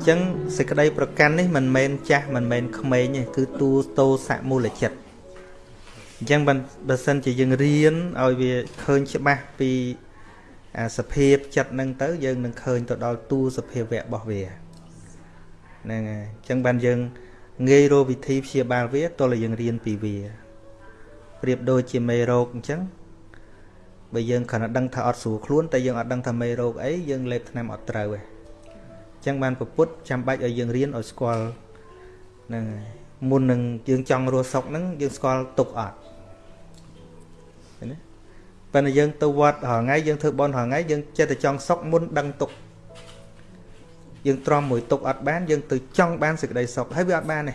អញ្ចឹងសេចក្តីប្រកាន់នេះមិនមែនចាស់មិនមែនក្មេងទេគឺទូតោសមូលចិត្តអញ្ចឹងបើសិនជាយើងរៀនឲ្យវាឃើញច្បាស់ពីអាសភាពចិត្តហ្នឹងទៅយើងនឹងឃើញទៅដល់ទូសភាវៈរបស់វាហ្នឹងហើយអញ្ចឹងបានយើងងាយរកវិធីព្យាបាលវាតើយើងរៀនពីវាប្រៀបដូចជាមេរោគអញ្ចឹងបើយើងគ្រាន់តែដឹងថាអត់ស្រួលខ្លួនតែយើងអត់ដឹងថាមេរោគអីយើងលេបថ្នាំអត់ត្រូវទេអញ្ចឹងបានពពុទ្ធចាំបាច់ឲ្យយើងរៀនឲ្យស្គាល់ហ្នឹងហើយមុននឹងយើងចង់រស់សុខហ្នឹងយើងស្គាល់ទុកអត់ឃើញទេប៉ុន្តែយើងទៅវត្តរាល់ថ្ងៃយើងធ្វើបន់រាល់ថ្ងៃយើងចិត្តតែចង់សុខមុនដឹងទុកយើងទ្រាំមួយទុកអត់បានយើងទៅចង់បានសេចក្តីសុខហើយវាអត់បានទេ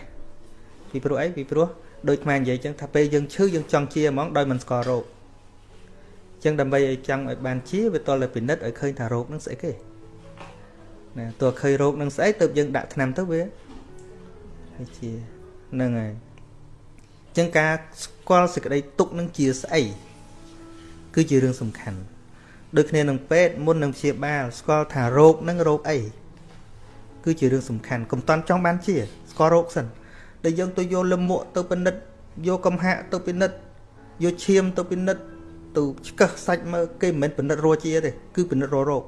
ពីព្រោះអីពីព្រោះដូចខ្មែរនិយាយចឹងថាពេលយើងឈឺយើងចង់ជាហ្មងដោយមិនស្គាល់រោគចឹងដើម្បីឲ្យចង់ឲ្យបានជាវាតលតែពិនិត្យឲ្យឃើញថារោគនឹងស្អីគេ ណាតើឃើញរោគនឹងស្អីទៅយើងដាក់ថ្នាំទៅវាវាជាហ្នឹងហើយចឹងការស្គាល់សេចក្តីទុកនឹងជាស្អីគឺជារឿងសំខាន់ដូចគ្នានឹងពេទ្យមុននឹងព្យាបាលស្គាល់ថារោគនឹងរោគអីគឺជារឿងសំខាន់កុំតន់ចង់បានជាស្គាល់រោគសិនដែលយើងទៅយកលិមួកទៅពិនិត្យយកកំហាក់ទៅពិនិត្យយកឈាមទៅពិនិត្យទៅឆ្កឹះសាច់មើលគេមិនមែនពិនិត្យរកជាទេគឺពិនិត្យរករោគ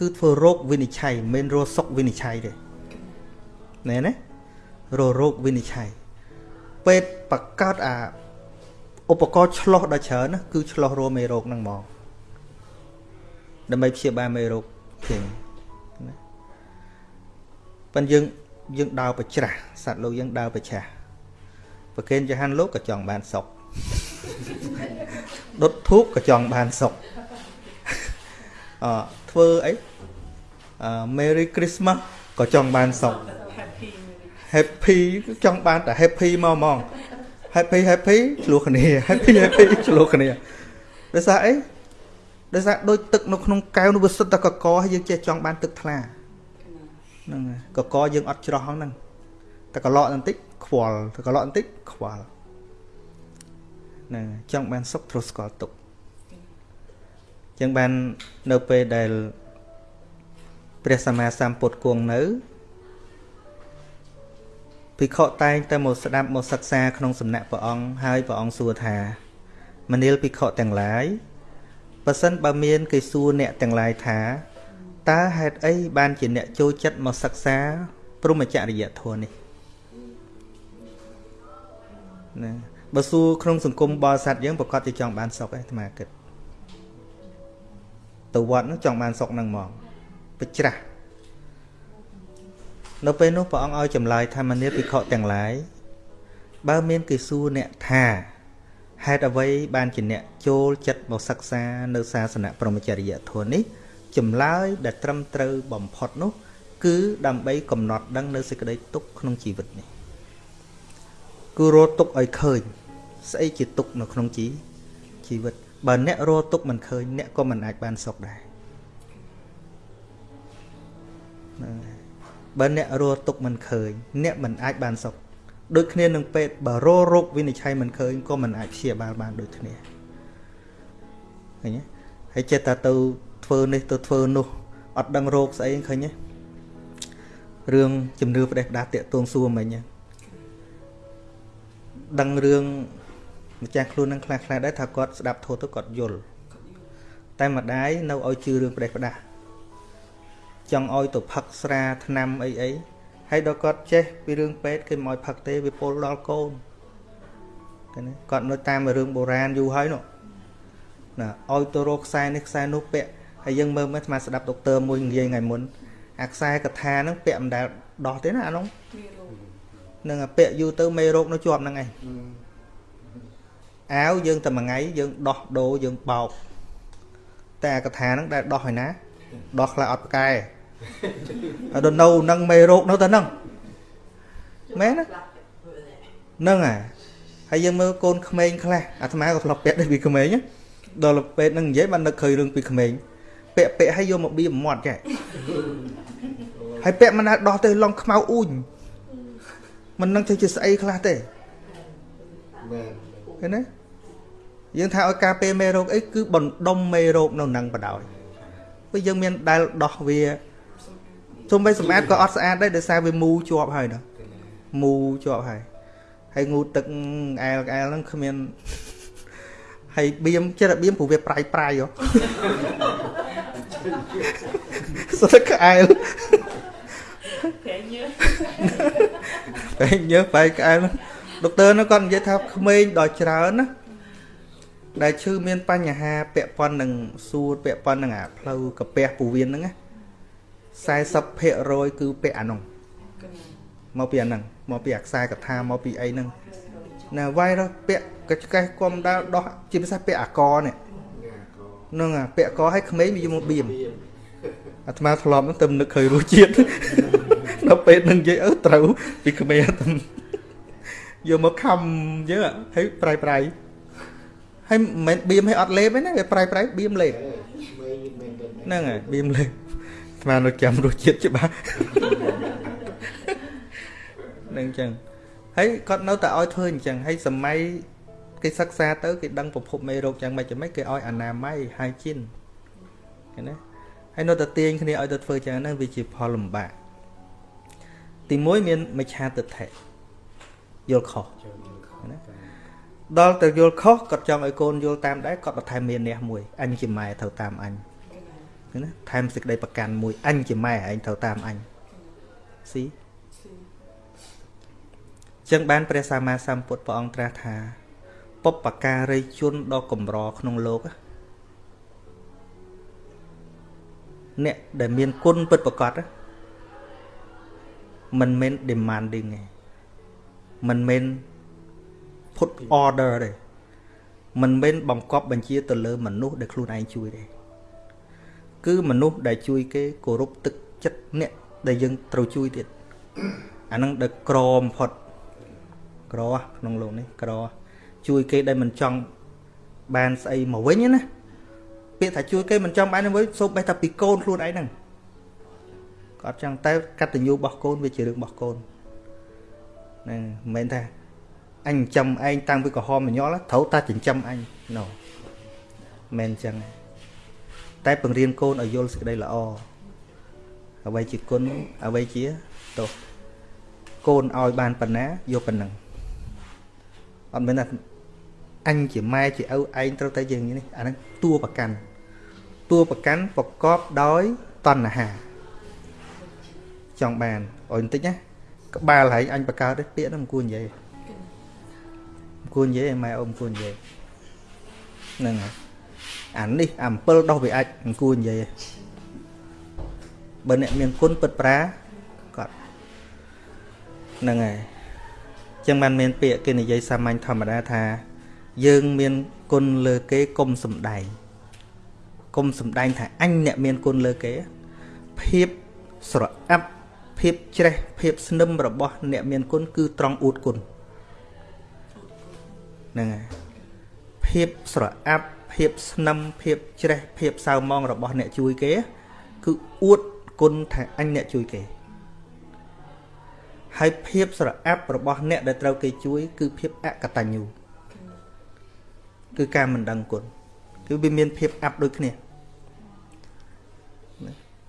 គឺធ្វើរោគវិនិច្ឆ័យមិនមែនរកសុខវិនិច្ឆ័យទេណែណារករោគវិនិច្ឆ័យពេទ្យបកកើតអាឧបករណ៍ឆ្លោះដល់ច្រើនណាគឺឆ្លោះរមេរោគហ្នឹងហ្មងដើម្បីព្យាបាលមេរោគជាងណាប៉ុន្តែយើងយើងដើរប្រច្រាស់សត្វលោកយើងដើរប្រច្រាស់ប្រកេនចហានលោកក៏ចង់បានសុខដុតធូបក៏ចង់បានសុខអ ធ្វើអីអឺ Merry Christmas ក៏ចង់បានសុខ Happy ចង់បានតែ Happy មកហ្មង Happy Happy ឆ្លោះគ្នា Happy Happy ឆ្លោះគ្នាដោយសារអីដោយសារដូចទឹកនៅក្នុងកែវនោះវាសុទ្ធតែកកហើយយើងចេះចង់បានទឹកថ្លាហ្នឹងកកយើងអត់ច្រោះហ្នឹងតែកឡក់បន្តិចខ្វល់តែកឡក់បន្តិចខ្វល់ហ្នឹងចង់បានសុខត្រូវស្គាល់ទុក ចឹងបាននៅពេលដែលព្រះសម្មាសម្ពុទ្ធគង់នៅភិក្ខុតែងតែមកស្ដាប់មកសិក្សាក្នុងសំណាក់ព្រះអង្គហើយព្រះអង្គសួរថាមនាលភិក្ខុទាំងឡាយបើសិនបើមានគេសួរអ្នកទាំងឡាយថាតើហេតុអីបានជាអ្នកចូលចិត្តមកសិក្សាព្រមចរិយធម៌នេះណាបើសួរក្នុងសង្គមបរិស័ទយើងប្រកាសជាចង់បានសុខឯអាត្មាគិត ទៅវត្តនោះចង់បានសុខហ្នឹងហ្មងបច្រាស់នៅពេលនោះព្រះអង្គឲ្យចម្លើយថាមនាភិក្ខុទាំងឡាយបើមានគេសួរអ្នកថាហេតុអ្វីបានជាអ្នកចូលចិត្តមកសិក្សានៅសាសនាព្រហ្មចរិយធម៌នេះចម្លើយដែលត្រឹមត្រូវបំផុតនោះ គឺដើម្បីកំណត់ដឹងនៅសេចក្តីទុក្ខក្នុងជីវិតនេះគឺរត់ទុក្ខឲ្យឃើញស្អីជាទុក្ខនៅក្នុងជីជីវិត បើអ្នករត់ទុក្ខមិនឃើញអ្នកក៏មិនអាចបានសុខដែរបើអ្នករស់ទុកមិនឃើញអ្នកមិនអាចបានសុខដូចគ្នានឹងពេទ្យបើរោរោគវិនិច្ឆ័យមិនឃើញក៏មិនអាចព្យាបាលបានដូចគ្នាឃើញទេហើយចិត្តតែទៅធ្វើនេះទៅធ្វើនោះអត់ដឹងរោគស្អីឃើញទេរឿងជំនឿផ្ដេសផ្ដាស់តាកតួងសួរមិញដឹងរឿង ម្ចាស់ខ្លួននឹងខ្លះខ្លះដែរថាគាត់ស្ដាប់ធម៌ទៅគាត់យល់តែម្ដាយនៅឲ្យជឿរឿងផ្ដេសផ្ដាស់ចង់ឲ្យទៅផឹកស្រាថ្នាំអីអីហើយដល់គាត់ចេះពីរឿងពេទ្យគេមិនឲ្យផឹកទេវាពលដល់កូនឃើញគាត់នៅតាមរឿងបុរាណយូរហើយនោះណាឲ្យទៅរកខ្សែនេះខ្សែនោះពាក់ហើយយើងមើលមើលស្មាស្ដាប់ដុកទ័រមួយនិយាយថ្ងៃមុនអាខ្សែកថាហ្នឹងពាក់មិនដែលដោះទេណាអានោះនឹងពាក់យូរទៅមេរោគនៅជាប់ហ្នឹងឯង អាវយើងតែមួយថ្ងៃយើងដោះដូរយើងបោកតែអាកថាហ្នឹងដែលដោះហើយណាដោះខ្លះអត់ប្រកែហើយដល់នៅនឹងមេរោគនៅតែហ្នឹងមែនណាហ្នឹងហើយហើយយើងមើលកូនក្មេងខ្លះអាត្មាក៏ធ្លាប់ពាក់ដែរពីក្មេងដល់ពេលហ្នឹងនិយាយបាននឹកឃើញរឿងពីក្មេងពាក់ពាក់ឲ្យយកមកបៀមាត់ចាហើយពាក់មិនដែរដោះទៅឡងខ្មៅអ៊ូញមិននឹងទៅជាស្អីខ្លះទេមែនឃើញទេ យើងថាឲ្យការពេលមេរោគអីគឺបណ្ដុំមេរោគនៅនឹងបដ ாய் ព្រោះយើងមានដែលដោះវាទទុំបីសម្អាតក៏អត់ស្អាតដែរដោយសារវាមូជាប់ហើយណាមូជាប់ហើយហើយងូទឹកអែលអែលហ្នឹងគ្មានហើយបៀមចិត្តបៀមព្រោះវាប្រៃប្រៃហ៎សុទ្ធក្អែលប្រែញើប្រែញើប្រែក្អែលដុកទ័រនោះគាត់និយាយថាក្មេងដល់ច្រើនណា ដែលឈឺមានបញ្ហាពាក់ព័ន្ធនឹងសួតពាក់ព័ន្ធនឹងអាផ្លូវកាពះពោះវៀនហ្នឹងណា40%គឺពាក់អានោះមកពីអាហ្នឹងមកពីអាខ្សែកថាមកពីអីហ្នឹងណាវាយរពាក់កច្កេះគុំដាល់ដោះជាភាសាពាក់អាកនេះហ្នឹងអាពាក់កឲ្យក្មេងវាយកមកបៀមអាត្មាធ្លាប់ហ្នឹងទៅនឹកឃើញរសជាតិដល់ពេលនឹងនិយាយអឺត្រូវពីក្មេងទៅយកមកខំយើហើយប្រៃប្រៃ ហើយមិនមែនបៀមឲ្យអត់លេបទេណាវាប្រៃប្រៃបៀមលេបហ្នឹងហើយបៀមលេបស្មាននៅចាំរសជាតិច្បាស់នឹងអញ្ចឹងហើយគាត់នៅតែឲ្យធ្វើអញ្ចឹងហើយសម័យគេសិក្សាទៅគេដឹងប្រភពមេរោគយ៉ាងម៉េចយ៉ាងម៉េចគេឲ្យអនាម័យហើយជិនឃើញទេហើយនៅតែទាញគ្នាឲ្យទៅធ្វើចឹងហ្នឹងវាជាផលលំបាកទី1មានមិច្ឆាទិដ្ឋិយល់ខុសណា ដល់ទៅយល់ខុសគាត់ចង់ឲ្យកូនយល់តាមដែរគាត់បន្ថែមមានះមួយអញជាម៉ែត្រូវតាមអញណាថែមសេចក្តីប្រកាន់មួយអញជាម៉ែឯងត្រូវតាមអញស៊ីចឹងបានព្រះសម្មាសម្ពុទ្ធព្រះអង្គត្រាស់ថាពុបការីជនដ៏កម្រក្នុងលោកអ្នកដែលមានគុណពិតប្រកបមិនមែន demanding ទេមិនមែន put order ទេមិនមែនបង្កប់បញ្ជាទៅលើមនុស្សដែលខ្លួនឯងជួយទេគឺមនុស្សដែលជួយគេគោរពទឹកចិត្តអ្នកដែលយើងត្រូវជួយទៀតអានឹងដែលក្របំផុតក្រក្នុងលោកនេះក្រជួយគេដែលមិនចង់បានស្អីមកវិញណាពាក្យថាជួយគេមិនចង់បានវិញសូមបេះតែពីកូនខ្លួនឯងហ្នឹងគាត់ចង់តែកតញ្ញូរបស់កូនវាជារឿងរបស់កូនហ្នឹងមិនមែនថា អញចិញ្ចឹមឯងតាំងពីក្រហមមញល់ត្រូវតែចិញ្ចឹមអញណូមិនអញ្ចឹងតែបង្រៀនកូនឲ្យយល់សេចក្តីល្អអ្វីជាគុណអ្វីជាទោសកូនឲ្យបានប៉ុណ្ណាយកប៉ុណ្ណឹងអត់មែនថាអញជាម៉ែជាឪឯងត្រូវតែយើងនេះអាហ្នឹងតួប្រកាន់តួប្រកាន់ប្រកបដោយតណ្ហាចង់បានអុយបន្តិចណាក្បាលហើយអញបកើតទេពាក្យហ្នឹងមិនគួរនិយាយមិន គួរនិយាយម៉ែអ៊ំគួរនិយាយហ្នឹងហើយអានេះអំពិលដោះវាអាចមិនគួរនិយាយបើអ្នកមានគុណពិតប្រាគាត់ហ្នឹងហើយចឹងបានមានពាក្យគេនិយាយសាមញ្ញធម្មតាថា យើងមានគុណលើគេកុំសំដែងកុំសំដែងថាអញអ្នកមានគុណលើគេភាពស្រអាប់ភាពជ្រេះភាពស្នឹមរបស់អ្នកមានគុណគឺត្រង់អួតគុណ ហ្នឹងហើយភាពស្រអាប់ភាពស្នឹមភាពជ្រេះភាពសៅម៉ងរបស់អ្នកជួយគេ គឺអួតគុណថាអញអ្នកជួយគេហើយភាពស្រអាប់របស់អ្នកដែលត្រូវគេជួយ គឺភាពអកតញ្ញូគឺការមិនដឹងគុណគឺវាមានភាពអាប់ដូចគ្នា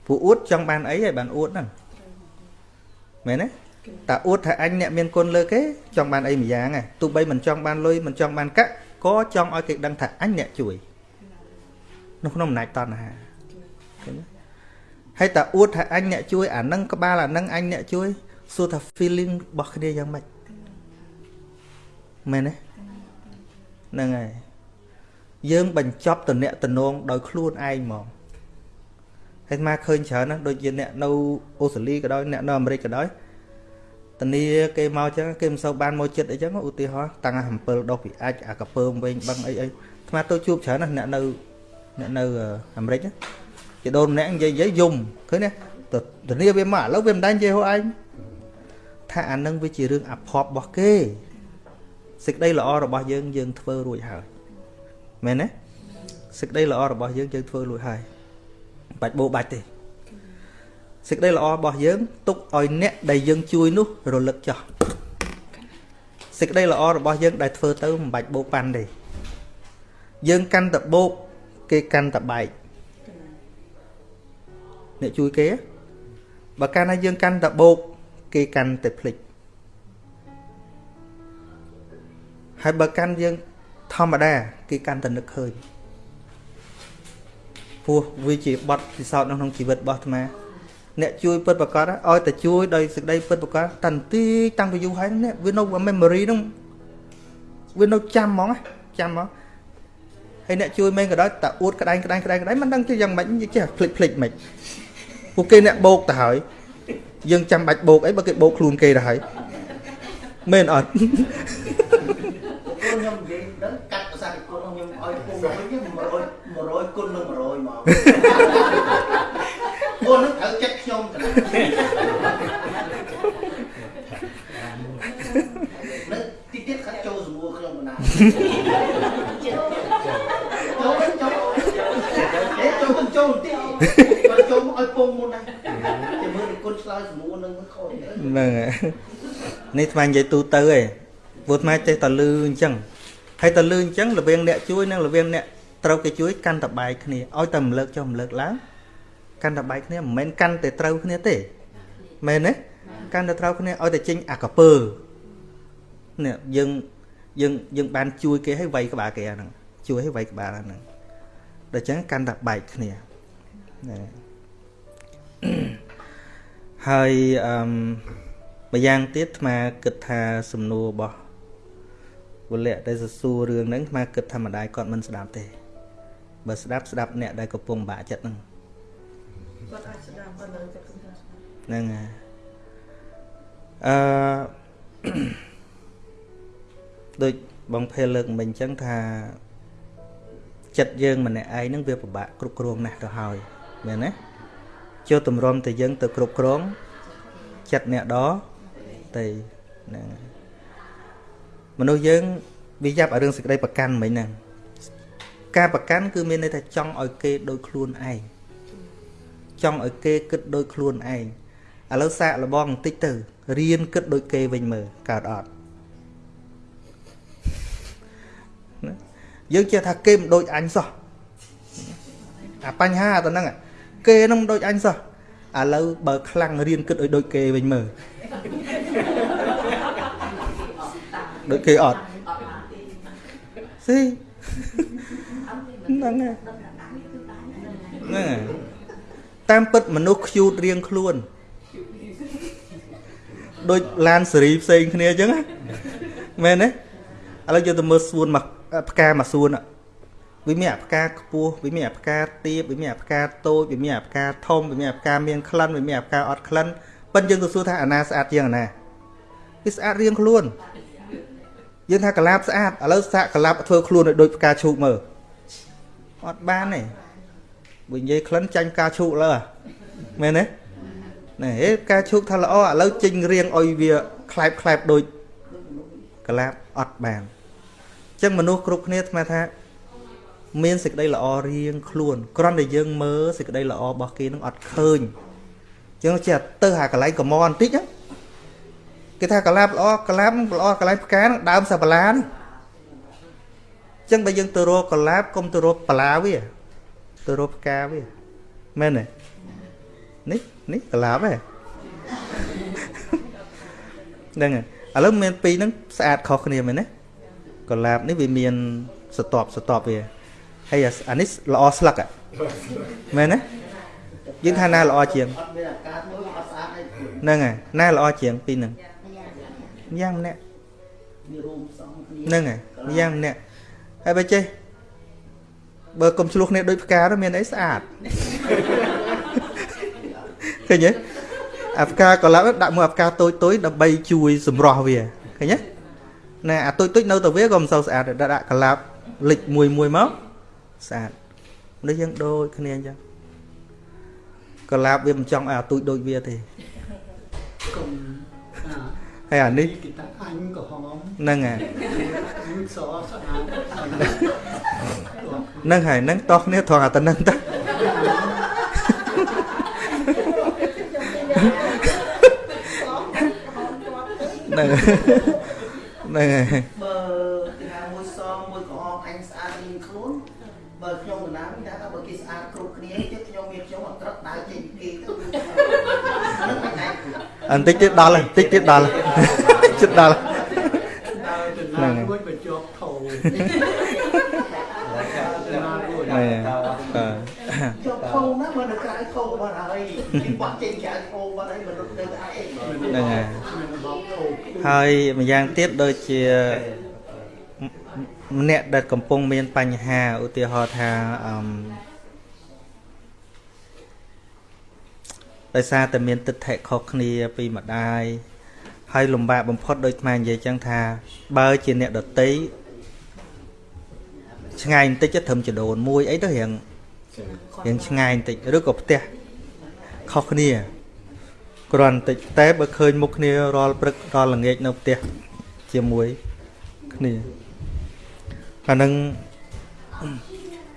ពួកអួតចង់បានអីហើយបានអួតហ្នឹងមែនទេ តាអួតថាអញអ្នកមានគុណលើគេចង់បានអីមួយយ៉ាងហ៎ទោះបីមិនចង់បានលុយមិនចង់បានកាក់ក៏ចង់ឲ្យគេដឹងថាអញអ្នកជួយនៅក្នុងអំណាចតណ្ហាឃើញទេហើយតាអួតថាអញអ្នកជួយអានឹងក្បាលអានឹងអញអ្នកជួយសួរថា feeling របស់គ្នាយ៉ាងម៉េចមែនទេហ្នឹងហើយយើងបញ្ចប់តំណែងតំណងដោយខ្លួនឯងហ្មងហើយមកឃើញច្រើនណាដូចជាអ្នកនៅអូស្ត្រាលីក៏ដោយអ្នកនៅអាមេរិកក៏ដោយ តនីគេមកចឹងគេមិនសូវបានមកចិត្តអីចឹងឧទាហរណ៍តាំងអំពិលដុសពីអាចអាកពើមវិញបឹងអីអីស្មាទៅជួបច្រើនណាអ្នកនៅអ្នកនៅអាមេរិកគេដូនម្នាក់និយាយនិយាយយំឃើញទេតនីវាមកឥឡូវវាមិនដែរនិយាយហូឯងថាអានឹងវាជារឿងអភ័ព្វរបស់គេសេចក្តីល្អរបស់យើងយើងធ្វើរួចហើយមែនទេសេចក្តីល្អរបស់យើងយើងធ្វើរួចហើយបាច់បោបាច់ទេ សេចក្តីល្អរបស់យើងទុកឲ្យអ្នកដែលយើងជួយនោះរលឹកចោះសេចក្តីល្អរបស់យើងដែលធ្វើទៅមិនបាច់បោកប៉ាន់ទេយើងកាន់តែបោកគេកាន់តែបែកអ្នកជួយគេបើកាន់តែយើងកាន់តែបោកគេកាន់តែភ្លេចហើយបើកាន់យើងធម្មតាគេកាន់តែនឹកឃើញព្រោះវាជាបទពិសោធន៍ក្នុងជីវិតរបស់អាត្មា អ្នកជួយពិតប្រកបឲ្យតែជួយដោយសេចក្តីពិតប្រកបតាន់ទីតាំងពីយូរហើយនេះវានៅ memory ហ្នឹងវានៅចាំហ្មងចាំហ្មងហើយអ្នកជួយមែនក៏ដោយតែអួតក្តែងក្តែងក្តែងក្តែងមិនដឹងជាយ៉ាងម៉េចចេះភ្លេចភ្លេចមិនពួកគេអ្នកបោកទៅហើយយើងចាំបាច់បោកអីបើគេបោកខ្លួនគេទៅហើយមែនអត់ខ្ញុំនិយាយដល់កាត់ភាសាគុណខ្ញុំឲ្យពុំវិញ100 100គុណនឹង100មកគុណនឹងត្រូវចិត្ត ខ្ញុំទៅនៅទីទៀតខាត់ចូលសមួខ្ញុំបណ្ណាចូលចូលអេចូលមិនចូលទីបើចូលមកឲ្យពងមុនដែរចាំមើលគុណឆ្លើយសមួនឹងខូចហ្នឹងហើយនេះស្មាននិយាយទូទៅឯងព្រោះអាត្មាចេះតែលឺអញ្ចឹងហើយតែលឺអញ្ចឹងល្បៀងអ្នកជួយនិងល្បៀងអ្នកត្រូវគេជួយកាន់តែបែកគ្នាឲ្យតែរំលើកចុះរំលើកឡើង កាន់តែបែកគ្នាមិនមែនកាន់តែត្រូវគ្នាទេមែនទេកាន់តែត្រូវគ្នាឲ្យតែចេញអាកពើនេះយើងយើងយើងបានជួយគេឲ្យវាយក្បាលគេអាហ្នឹងជួយឲ្យវាយក្បាលអាហ្នឹងដូច្នេះកាន់តែបែកគ្នាណាហើយអឺម្យ៉ាងទៀតអាត្មាគិតថាសំណួររបស់វលៈដែលសួររឿងហ្នឹងអាត្មាគិតថាម្ដាយគាត់មិនស្ដាប់ទេបើស្ដាប់ស្ដាប់អ្នកដែលកំពុងបាក់ចិត្តហ្នឹង គាត់អាចស្ដាប់គាត់នៅចិត្តកំពុងស្ដាប់ហ្នឹងហើយអឺដូចបងភេលលើកមិញអញ្ចឹងថាចិត្តយើងម្នាក់ឯងហ្នឹងវាពិបាកគ្រប់គ្រងណាស់ទៅហើយមែនទេចូលទម្រាំតែយើងទៅគ្រប់គ្រងចិត្តអ្នកដទៅហ្នឹងមនុស្សយើងវាយ៉ាប់ឲ្យរឿងសេចក្តីប្រកាន់មិញហ្នឹងការប្រកាន់គឺមានន័យថាចង់ឲ្យគេដូចខ្លួនឯង ចង់ឲ្យគេគិតដូចខ្លួនឯងឥឡូវសាកលបងបន្តិចទៅរៀនគិតដូចគេវិញមើលកើតអត់យើងចេះថាគេមិនដូចអញសោះអាបញ្ហាទៅហ្នឹងគេនឹងមិនដូចអញសោះឥឡូវបើខ្លាំងរៀនគិតឲ្យដូចគេវិញមើលដូចគេអត់ស៊ីហ្នឹងហើយហ្នឹងហើយ តាមពិតមនុស្សខ្ជូតរៀងខ្លួនដូចឡានសេរីផ្សេងគ្នាអញ្ចឹងមែនទេឥឡូវយកទៅមើលសួនមកផ្កាមួយសួនវាមានអាផ្កាខ្ពស់វាមានអាផ្កាទាបវាមានអាផ្កាតូចវាមានអាផ្កាធំវាមានអាផ្កាមានក្លិនវាមានអាផ្កាអត់ក្លិនប៉ិនយើងទៅសួរថាអាណាស្អាតជាងអាណាវាស្អាតរៀងខ្លួនយើងថាកលាបស្អាតឥឡូវសាកកលាបធ្វើខ្លួនឲ្យដូចផ្កាឈូកមើលអត់បានទេ បើនិយាយក្លិនចាញ់ផ្កាឈូកលើមែនទេណែហេផ្កាឈូកថាល្អឥឡូវចេញរៀងឲ្យវាខ្លែបខ្លែបដូចកលាបអត់បានអញ្ចឹងមនុស្សគ្រប់គ្នាស្មានថា មានសេចក្តីល្អរៀងខ្លួនគ្រាន់តែយើងមើលសេចក្តីល្អរបស់គេនឹងអត់ឃើញអញ្ចឹងចេះទៅហាកន្លែងកមបន្តិចគេថាកលាបល្អកលាបល្អកន្លែងផ្កានឹងដើមសាបឡាហ្នឹងអញ្ចឹងបើយើងទៅរកកលាបកុំទៅរកបលាវា ទៅរកផ្កាវាមែនទេនេះនេះកលាបហ៎ហ្នឹងហើយឥឡូវមានពីរហ្នឹងស្អាតខុសគ្នាមែនទេកលាបនេះវាមានស្តប់ស្តប់វាហើយអានេះល្អស្លឹកមែនទេយើងថាណាល្អជាងហ្នឹងហើយណាល្អជាងពីរហ្នឹងយ៉ាងម្នាក់ហ្នឹងហើយយ៉ាងម្នាក់ហើយបើចេះ បើកុំឆ្លោះគ្នាដូចផ្កាទៅមានអីស្អាតឃើញទេអាផ្កាកលាប់ដាក់មួយអាផ្កាតូចតូចដើម្បីជួយសម្រស់វាឃើញទេណែអាតូចតូចនៅតែវាក៏មិនសូវស្អាតដាក់កលាប់លិចមួយមួយមកស្អាតមនុស្សយើងដូចគ្នាអញ្ចឹងកលាបវាមិនចង់ឲ្យអាទូចដូចវាទេកុំ ហើយអានេះគេថាអញក៏ហមហ្នឹងហើយសស្អាតហ្នឹងហើយហ្នឹងតោះគ្នាត្រង់អាទៅហ្នឹងទៅហ្នឹងហ្នឹងហើយបើគេថាមួយសមួយក្រហមអញស្អាតរៀងខ្លួន បើខ្ញុំកណ្ដាលគេថាបើគេស្អាតគ្រប់គ្នាជិតខ្ញុំមានខ្ញុំអត់ក្រឹកដើរចេញពីគេទៅហ្នឹងមិនដែរ អន្តិចទៀតដល់ហើយបន្តិចទៀតដល់ហើយជិតដល់ហើយដើរទៅហ្នឹងណាហើយមួយបញ្ចុះធោណែបាទជាប់ធំណាបើនៅក្រៅធំបាត់ហើយគេបាត់ចេញក្រៅធំបាត់ហើយមនុស្សនៅតែឯងហ្នឹងហើយមានបបធោហើយម្យ៉ាងទៀតដូចជាម្នាក់ដែលកំពុងមានបញ្ហាឧទាហរណ៍ថាអឺ ដោយសារតែមានទិដ្ឋិខុសគ្នាពីម្ដាយហើយលំបាកបំផុតដូចស្មាននិយាយចឹងថា បើជាអ្នកដតីឆ្ងាយបន្តិចទៅត្រឹមចដូនមួយអីទៅរៀងរៀងឆ្ងាយបន្តិចឬក៏ផ្ទះខុសគ្នាគ្រាន់តិចតែបើឃើញមុខគ្នារាល់ព្រឹករាល់ល្ងាចនៅផ្ទះជាមួយគ្នាអានឹង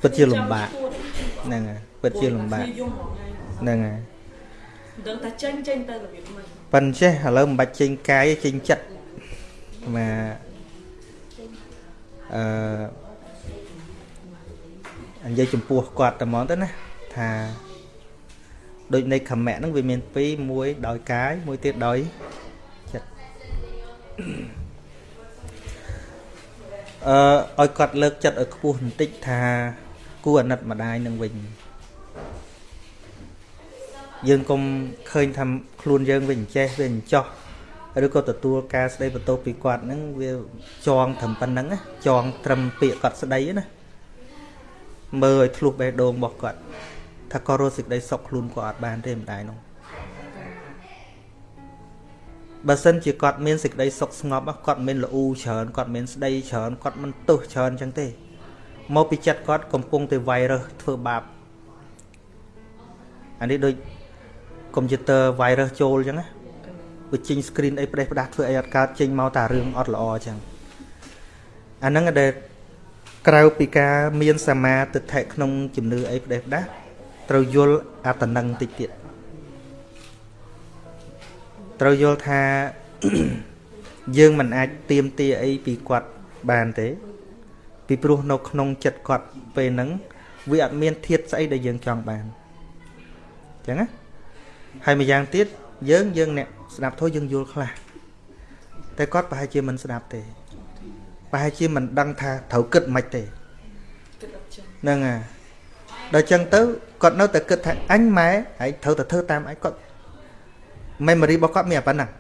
ពិតជាលំបាកហ្នឹងហើយពិតជាលំបាកយំហ្មងហើយហ្នឹងហើយមិន ដឹងថាចេញចេញទៅរបៀបម៉េចប៉ិនចេះឥឡូវមិនបាច់ចេញកាយទេចេញចិត្តមកអឺនិយាយចំពោះគាត់តែហ្មងទៅណាថាដូចនៃខមៈហ្នឹងវាមានពីរមួយដោយកាយមួយទៀតដោយចិត្តអឺឲ្យគាត់លើកចិត្តឲ្យខ្ពស់បន្តិចថាគួរអាណិតម្ដាយនឹងវិញ យើងកុំឃើញថាខ្លួនយើងវាអញ្ចេះវាអញ្ចោះឬក៏ទទួលការស្ដីបន្ទោសពីគាត់ហ្នឹងវាចងត្រឹមប៉ុណ្្នឹងណាចងត្រឹមពាក្យគាត់ស្ដីណាមើលឲ្យធ្លុះបេះដូងរបស់គាត់ថាគាត់រស់សេចក្តីសុខខ្លួនគាត់អត់បានទេម្ដាយនោះបើសិនជាគាត់មានសេចក្តីសុខស្ងប់ហ៎គាត់មិនមែនល្អូច្រើនគាត់មិនមែនស្ដីច្រើនគាត់មិនទោសច្រើនអញ្ចឹងទេមកពីចិត្តគាត់កំពុងតែវាយរើសធ្វើបាបអានេះដូច កុំព្យូទ័រ virus ចូលអញ្ចឹងណាវាចេញ screen អីផ្ដេសផ្ដាស់ធ្វើអីអត់កើតចេញមកតែរឿងអត់ល្អអញ្ចឹងអាហ្នឹងដែលក្រៅពីការមានសមាទិដ្ឋិក្នុងជំនឿអីផ្ដេសផ្ដាស់ត្រូវយល់អត្តន័យតិចទៀតត្រូវយល់ថាយើងមិនអាចទៀមទាអីពីគាត់បានទេ ពីព្រោះនៅក្នុងចិត្តគាត់ពេលហ្នឹងវាអត់មានធាតស្អីដែលយើងចង់បានអញ្ចឹងណា ហើយម្យ៉ាងទៀតយើងយើងអ្នកស្ដាប់ធម៌យើងយល់ខ្លះតែគាត់ប្រហែលជាមិនស្ដាប់ទេប្រហែលជាមិនដឹងថាត្រូវគិតមិនទេគិតអត់ចឹងហ្នឹងហើយដល់ចឹងទៅគាត់នៅតែគិតថាអញម៉ែហើយត្រូវតែធ្វើតាមអញគាត់ memory របស់គាត់មានតែប៉ុណ្ណឹង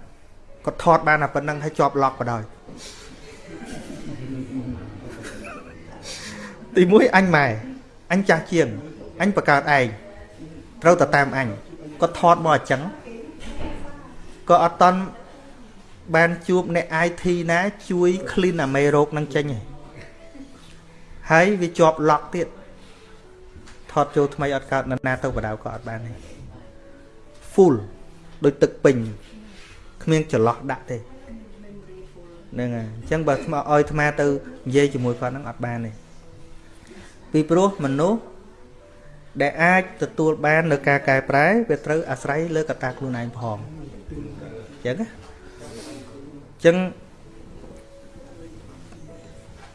គាត់ថតបានតែប៉ុណ្ណឹងហើយជាប់ lock បដ ாய் ទីមួយអញម៉ែអញចាស់ជាងអញបង្កើតឯងត្រូវតែតាមអញ គាត់ថតមកអញ្ចឹងក៏អត់តន់បានជួបអ្នក IT ណាជួយ clean អាមេរោគនឹងចេញឯងហើយវាជាប់ lock ទៀតថតចូលថ្មីអត់កើតនរណាទៅបដៅក៏អត់បានដែរ full ដូចទឹកពេញគ្មានចន្លោះដាក់ទេហ្នឹងហើយអញ្ចឹងបើស្មោះឲ្យអាត្មាទៅនិយាយជាមួយគាត់ហ្នឹងអត់បានទេពីព្រោះមនុស្ស ដែលអាចទទួលបាននៅការកែប្រែវាត្រូវអាស្រ័យលើកត្តាខ្លួនឯងផងអញ្ចឹងណាអញ្ចឹង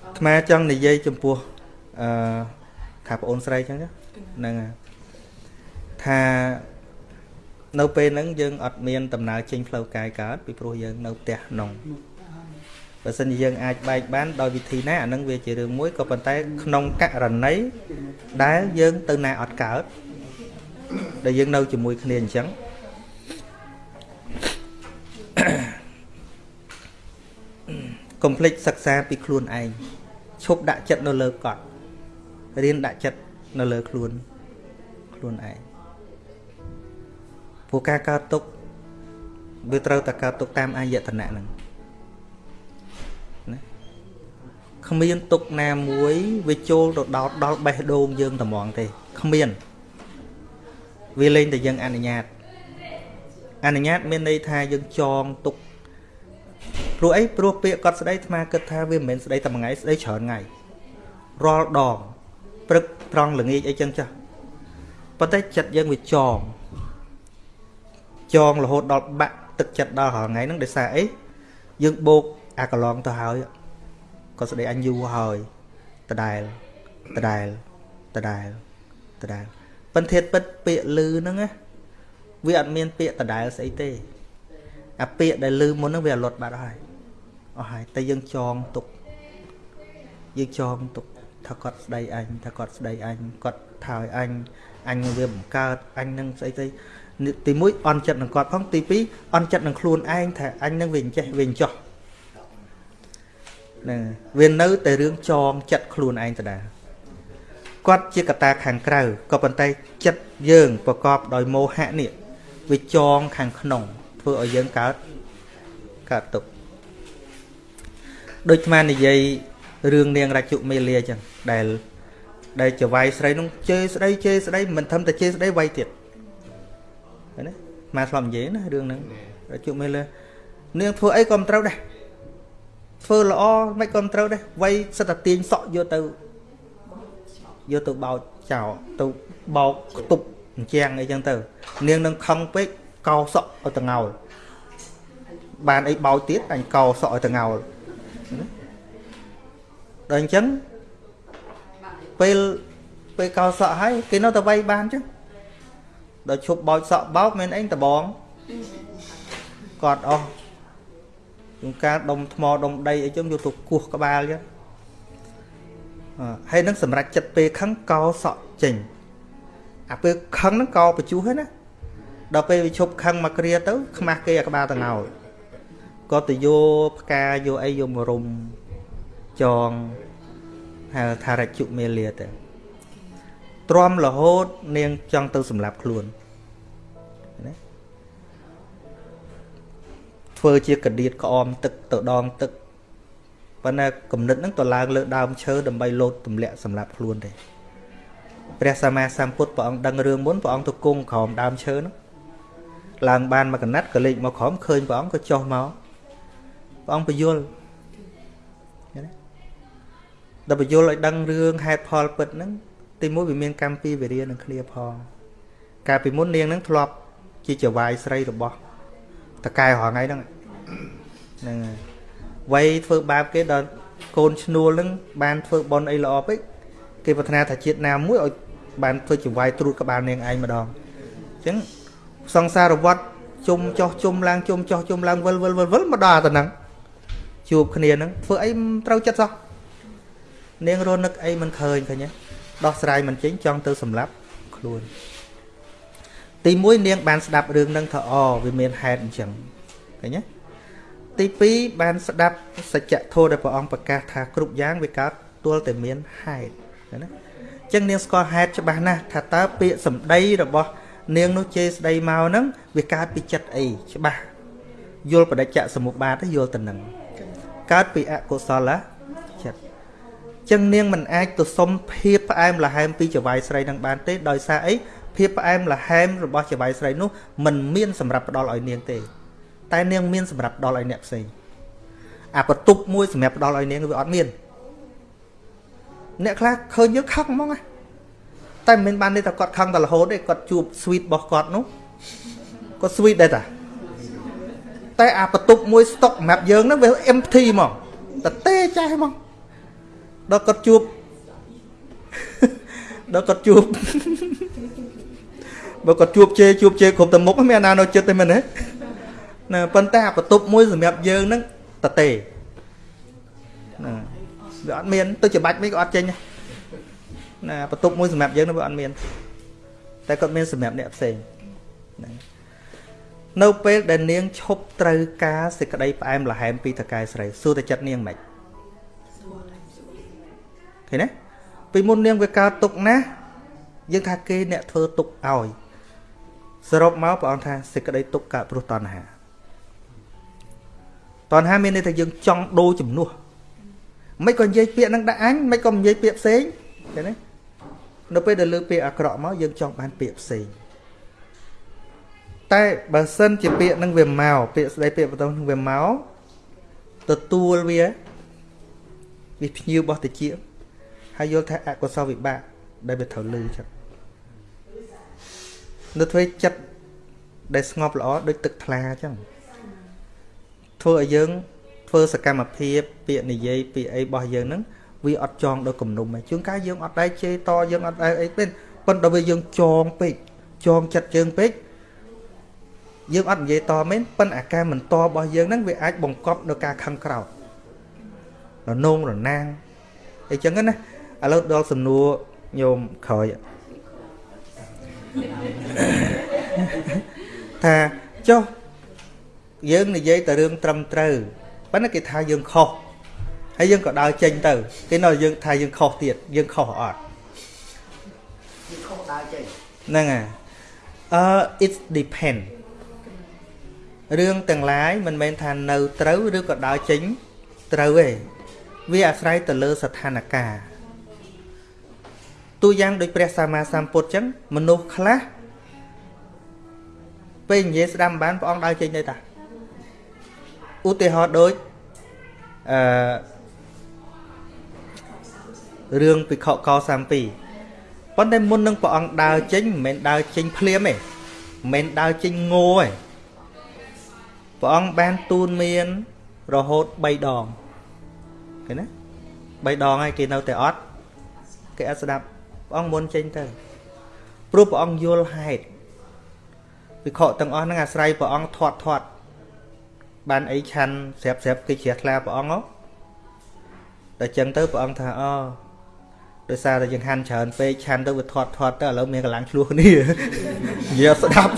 អាត្មាចង់និយាយចំពោះអឺថាបងអូនស្រីអញ្ចឹងណាហ្នឹងហើយថានៅពេលហ្នឹងយើងអត់មានដំណើរចេញផ្លូវកាយកើតពីព្រោះយើងនៅផ្ទះក្នុង បើសិនជាយើងអាចបែកបានដោយវិធីណាអាហ្នឹងវាជារឿងមួយក៏ប៉ុន្តែក្នុងករណីដែលយើងទៅណាអត់កើតដែលយើងនៅជាមួយគ្នាអញ្ចឹងកុំភ្លេចសិក្សាពីខ្លួនឯងឈប់ដាក់ចិត្តនៅលើគាត់រៀនដាក់ចិត្តនៅលើខ្លួនខ្លួនឯងព្រោះការកើតទុកវាត្រូវតែកើតទុកតាមអាយតនៈហ្នឹង គ្មានទុកណាមួយវាចូលទៅដោតដល់បេះដូងយើងតែហ្មងទេគ្មានវាលេងតែយើងអនុញ្ញាតអនុញ្ញាតមានន័យថាយើងចងទុកព្រោះអីព្រោះពាក្យគាត់ស្ដីអាត្មាគិតថាវាមិនមែនស្ដីតែមួយថ្ងៃស្ដីច្រើនថ្ងៃរាល់ដងព្រឹកត្រង់ល្ងាចអីចឹងចាស់ប៉ុន្តែចិត្តយើងវាចងចងរហូតដល់បាក់ទឹកចិត្តដល់រាល់ថ្ងៃហ្នឹងដោយសារអីយើងបោកអាកន្លងទៅហើយ ក៏ស្ដីអញយូរហើយដដែលដដែលដដដែលដដែលប៉ុន្តែពិតពាក្យលឺហ្នឹងណាវាអត់មានពាក្យដដែលស្អីទេអាពាក្យដែលលឺមុនហ្នឹងវាអត់លត់បាត់ហើយអស់ហើយតែយើងចងទុកយើងចងទុកថាគាត់ស្ដីអញថាគាត់ស្ដីអញគាត់ថាឲ្យអញអញវាបង្កើតអញនឹងស្អីស្អីទី1អន់ចិត្តនឹងគាត់ផងទី2អន់ចិត្តនឹងខ្លួនឯងថាអញនឹងវាអញ្ចេះវាអញ្ចោះហ្នឹងវានៅតែរឿងចងចិត្តខ្លួនឯងដដែលគាត់ជាកត្តាខាងក្រៅក៏ប៉ុន្តែចិត្តយើងប្រកបដោយមោហៈនេះវាចងខាងក្នុងធ្វើឲ្យយើងកើតកើតទុកដូចស្មាននិយាយរឿងនាងរាជុមេលាចឹងដែលដែលចវាយស្រីនោះជេរស្ដីជេរស្ដីមិនធំតែជេរស្ដីវាយទៀតឃើញទេមកឆ្លំនិយាយណារឿងហ្នឹងរាជុមេលានាងធ្វើអីក៏មិនត្រូវដែរ ធ្វើល្អមិនក៏មិនត្រូវដែរវាយសិតតែទាញសក់យកទៅយកទៅបោចចោលទៅបោកខ្ទប់អញ្ចឹងអីចឹងទៅ នាងនឹងខឹងពេកកោសក់ឲ្យតងោលបានអីបោចទៀតអញកោសក់ឲ្យតងោលដល់អញ្ចឹងពេលពេលកោសក់ហើយគេនៅតែវាយបានចឹងដល់ឈប់បោចសក់បោកមែនអីតបងគាត់អស់ ជាងការដុំថ្មដុំដីអីចឹងយកទៅគោះក្បាលចឹងហើយនឹងសម្រាប់ចិត្តពេលខឹងកោសក់ចេញអាពេលខឹងហ្នឹងកោបញ្ជុះហ្នឹងណាដល់ពេលវាឈប់ខឹងមកគ្រាទៅខ្មាស់គេអាក្បាលតងោលក៏ទៅយកផ្កាយកអីយកមករុំចងហៅថារជុមេលាទៅទ្រាំរហូតនាងចង់ទៅសម្លាប់ខ្លួន ធ្វើជាកដៀតក្អមទឹកទៅដងទឹកប៉ុន្តែគំនិតហ្នឹងទៅឡើងលើដើមឈើដើម្បីលោតទម្លាក់សម្លាប់ខ្លួនទេព្រះសម្មាសម្ពុទ្ធព្រះអង្គដឹងរឿងមុនព្រះអង្គទៅគង់ក្រោមដើមឈើហ្នឹងឡើងបានមកកណាត់ក៏លេចមកក្រោមឃើញព្រះអង្គក៏ចុះមកព្រះអង្គពយល់ដល់បញ្យល់ឲ្យដឹងរឿងហេតុផលពិតហ្នឹងទីមួយវាមានកម្មពីវិរិយនឹងគ្នាផងកាលពីមុននាងហ្នឹងធ្លាប់ជាចវាយស្រីរបស់តកែរហងៃហ្នឹង ហ្នឹងហើយវ័យធ្វើបាបគេដល់កូនឈ្នួលហ្នឹងបានធ្វើបន់អីល្អពេកគេប្រាថ្នាថាជាតិណាមួយឲ្យបានធ្វើចវាយត្រួតក្បាលនាងឯងម្ដងអញ្ចឹងសង្សារវត្តជុំចោះជុំឡើងជុំចោះជុំឡើងវិលវិលវិលវិលមកដល់តែហ្នឹងជួបគ្នាហ្នឹងធ្វើអីត្រូវចិត្តសោះនាងរនឹកអីមិនឃើញឃើញទេដោះស្រាយមិនចេញចង់ទៅសម្លាប់ខ្លួនទី1នាងបានស្ដាប់រឿងហ្នឹងថាអវាមានហេតុអញ្ចឹងឃើញទេ ទី2បានស្ដាប់សច្ចធម៌ដែលព្រះអង្គប្រកាសថាគ្រប់យ៉ាងវាកើតទល់តែមានហេតុណាអញ្ចឹងនាងស្គាល់ហេតុច្បាស់ណាស់ថាតើពាក្យសម្ដីរបស់នាងនោះជេរស្ដីមកហ្នឹងវាកើតពីចិត្តអីច្បាស់យល់បដិច្ចសមុបាទយល់ទៅនឹងកើតពីអកុសលចិត្តចឹងនាងមិនអាចទៅសុំភាពផ្អែមល្ហែមពីចវាយស្រីនឹងបានទេដោយសារអីភាពផ្អែមល្ហែមរបស់ចវាយស្រីនោះมันមានសម្រាប់ផ្ដល់ឲ្យនាងទេ តែនាងមានសម្រាប់ផ្ដល់ឲ្យអ្នកផ្សេងអាបន្ទប់មួយសម្រាប់ផ្ដល់ឲ្យនាងវាអត់មានអ្នកខ្លះឃើញយើងខឹងហ្មងណាតែមិនមែនបានទេថាគាត់ខឹងតែរហូតទេគាត់ជួប sweet របស់គាត់នោះគាត់ sweet ដែរតាតែអាបន្ទប់មួយ stock សម្រាប់យើងហ្នឹងវា empty ហ្មងតែទេចាស់ហ្មងដល់គាត់ជួបដល់គាត់ជួបបើគាត់ជួបជេជួបជេគ្រប់តែមុខមានអាណានៅចិត្តទេមែនទេ ណាប៉ុន្តែអាបន្ទប់មួយសម្រាប់យើងហ្នឹងតទេណាវាអត់មានទៅច្បាច់មិនក៏អត់ចេញណាបន្ទប់មួយសម្រាប់យើងនោះវាអត់មាន តែគាត់មានសម្រាប់អ្នកផ្សេងណានៅពេលដែលនាងឈប់ត្រូវការសេចក្តីផ្អែមល្ហែមពីតកែស្រីសួរតែចិត្តនាងមិនឃើញទេពីមុននាងវាកើតទុកណាយើងថាគេអ្នកធ្វើទុកឲ្យសរុបមកព្រះអង្គថាសេចក្តីទុកកើតព្រោះតណ្ហា តណ្ហាមានន័យថាយើងចង់ដូរជំនួសមិនក៏និយាយពាក្យនឹងដាក់អញមិនក៏និយាយពាក្យផ្សេងឃើញទេនៅពេលដែលលើពាក្យអាក្រក់មកយើងចង់បានពាក្យផ្សេងតែបើសិនជាពាក្យនឹងវាមកពាក្យស្ដីពាក្យបន្តនឹងវាមកទទួលវាវាភ្ញៀវរបស់តិចហើយយល់ថាអកុសលវិបាកដែលវាត្រូវលឺចឹងនៅធ្វើចិត្តដែលស្ងប់ល្អដូចទឹកថ្លាចឹង ធ្វើឲ្យយើង ធ្វើសកម្មភាពពាក្យនិយាយពាក្យអីរបស់យើងហ្នឹងវាអត់ចងដល់គំនុំទេជួនកាលយើងអត់ដែរជេរតយើងអត់ដែរអីទេប៉ុន្តែវាយើងចងពេកចងចិត្តយើងពេកយើងអត់និយាយតមែនប៉ុន្តែអាការមិនតរបស់យើងហ្នឹងវាអាចបង្កប់នៅការខឹងក្រោធរនងរណាងអីចឹងណាឥឡូវដល់សំណួរញោមក្រោយថាចុះ យើងនិយាយតែរឿងត្រឹមត្រូវប៉ុន្តែគេថាយើងខុសហើយយើងក៏ដើរចេញទៅគេនៅយើងថាយើងខុសទៀតយើងខុសអត់វាខុសដើរចេញហ្នឹងហើយអឺ it depend រឿងទាំងឡាយមិនមែនថានៅត្រូវឬក៏ដើរចេញត្រូវទេវាអាស្រ័យទៅលើស្ថានភាពទូយ៉ាងដូចព្រះសម្មាសម្ពុទ្ធចឹងមនុស្សខ្លះពេលនិយាយស្ដាប់មិនបានព្រះអង្គដើរចេញទៅតា ឧទាហរណ៍ដូចអឺរឿងពិខុកសាមពីប៉ុន្តែមុននឹងព្រះអង្គដើរចេញមិនមែនដើរចេញភ្លាមទេមិនមែនដើរចេញងោទេព្រះអង្គបានទូនមានរហូត3ដងឃើញណា3ដងហើយគេនៅតែអត់គេអត់ស្ដាប់ព្រះអង្គមុនចេញទៅព្រោះព្រះអង្គយល់ហេតុវិខទាំងអស់ហ្នឹងអាស្រ័យព្រះអង្គធាត់ធាត់ បានអីឆាន់ស្រាប់ស្រាប់គេជ្រះថ្លាព្រះអង្គហ៎តែចឹងទៅព្រះអង្គថាអូដោយសារតែយើងហាន់ច្រើនពេកឆាន់ទៅវាធាត់ធាត់ទៅឥឡូវមានកម្លាំងឆ្លោះគ្នានិយាយស្ដាប់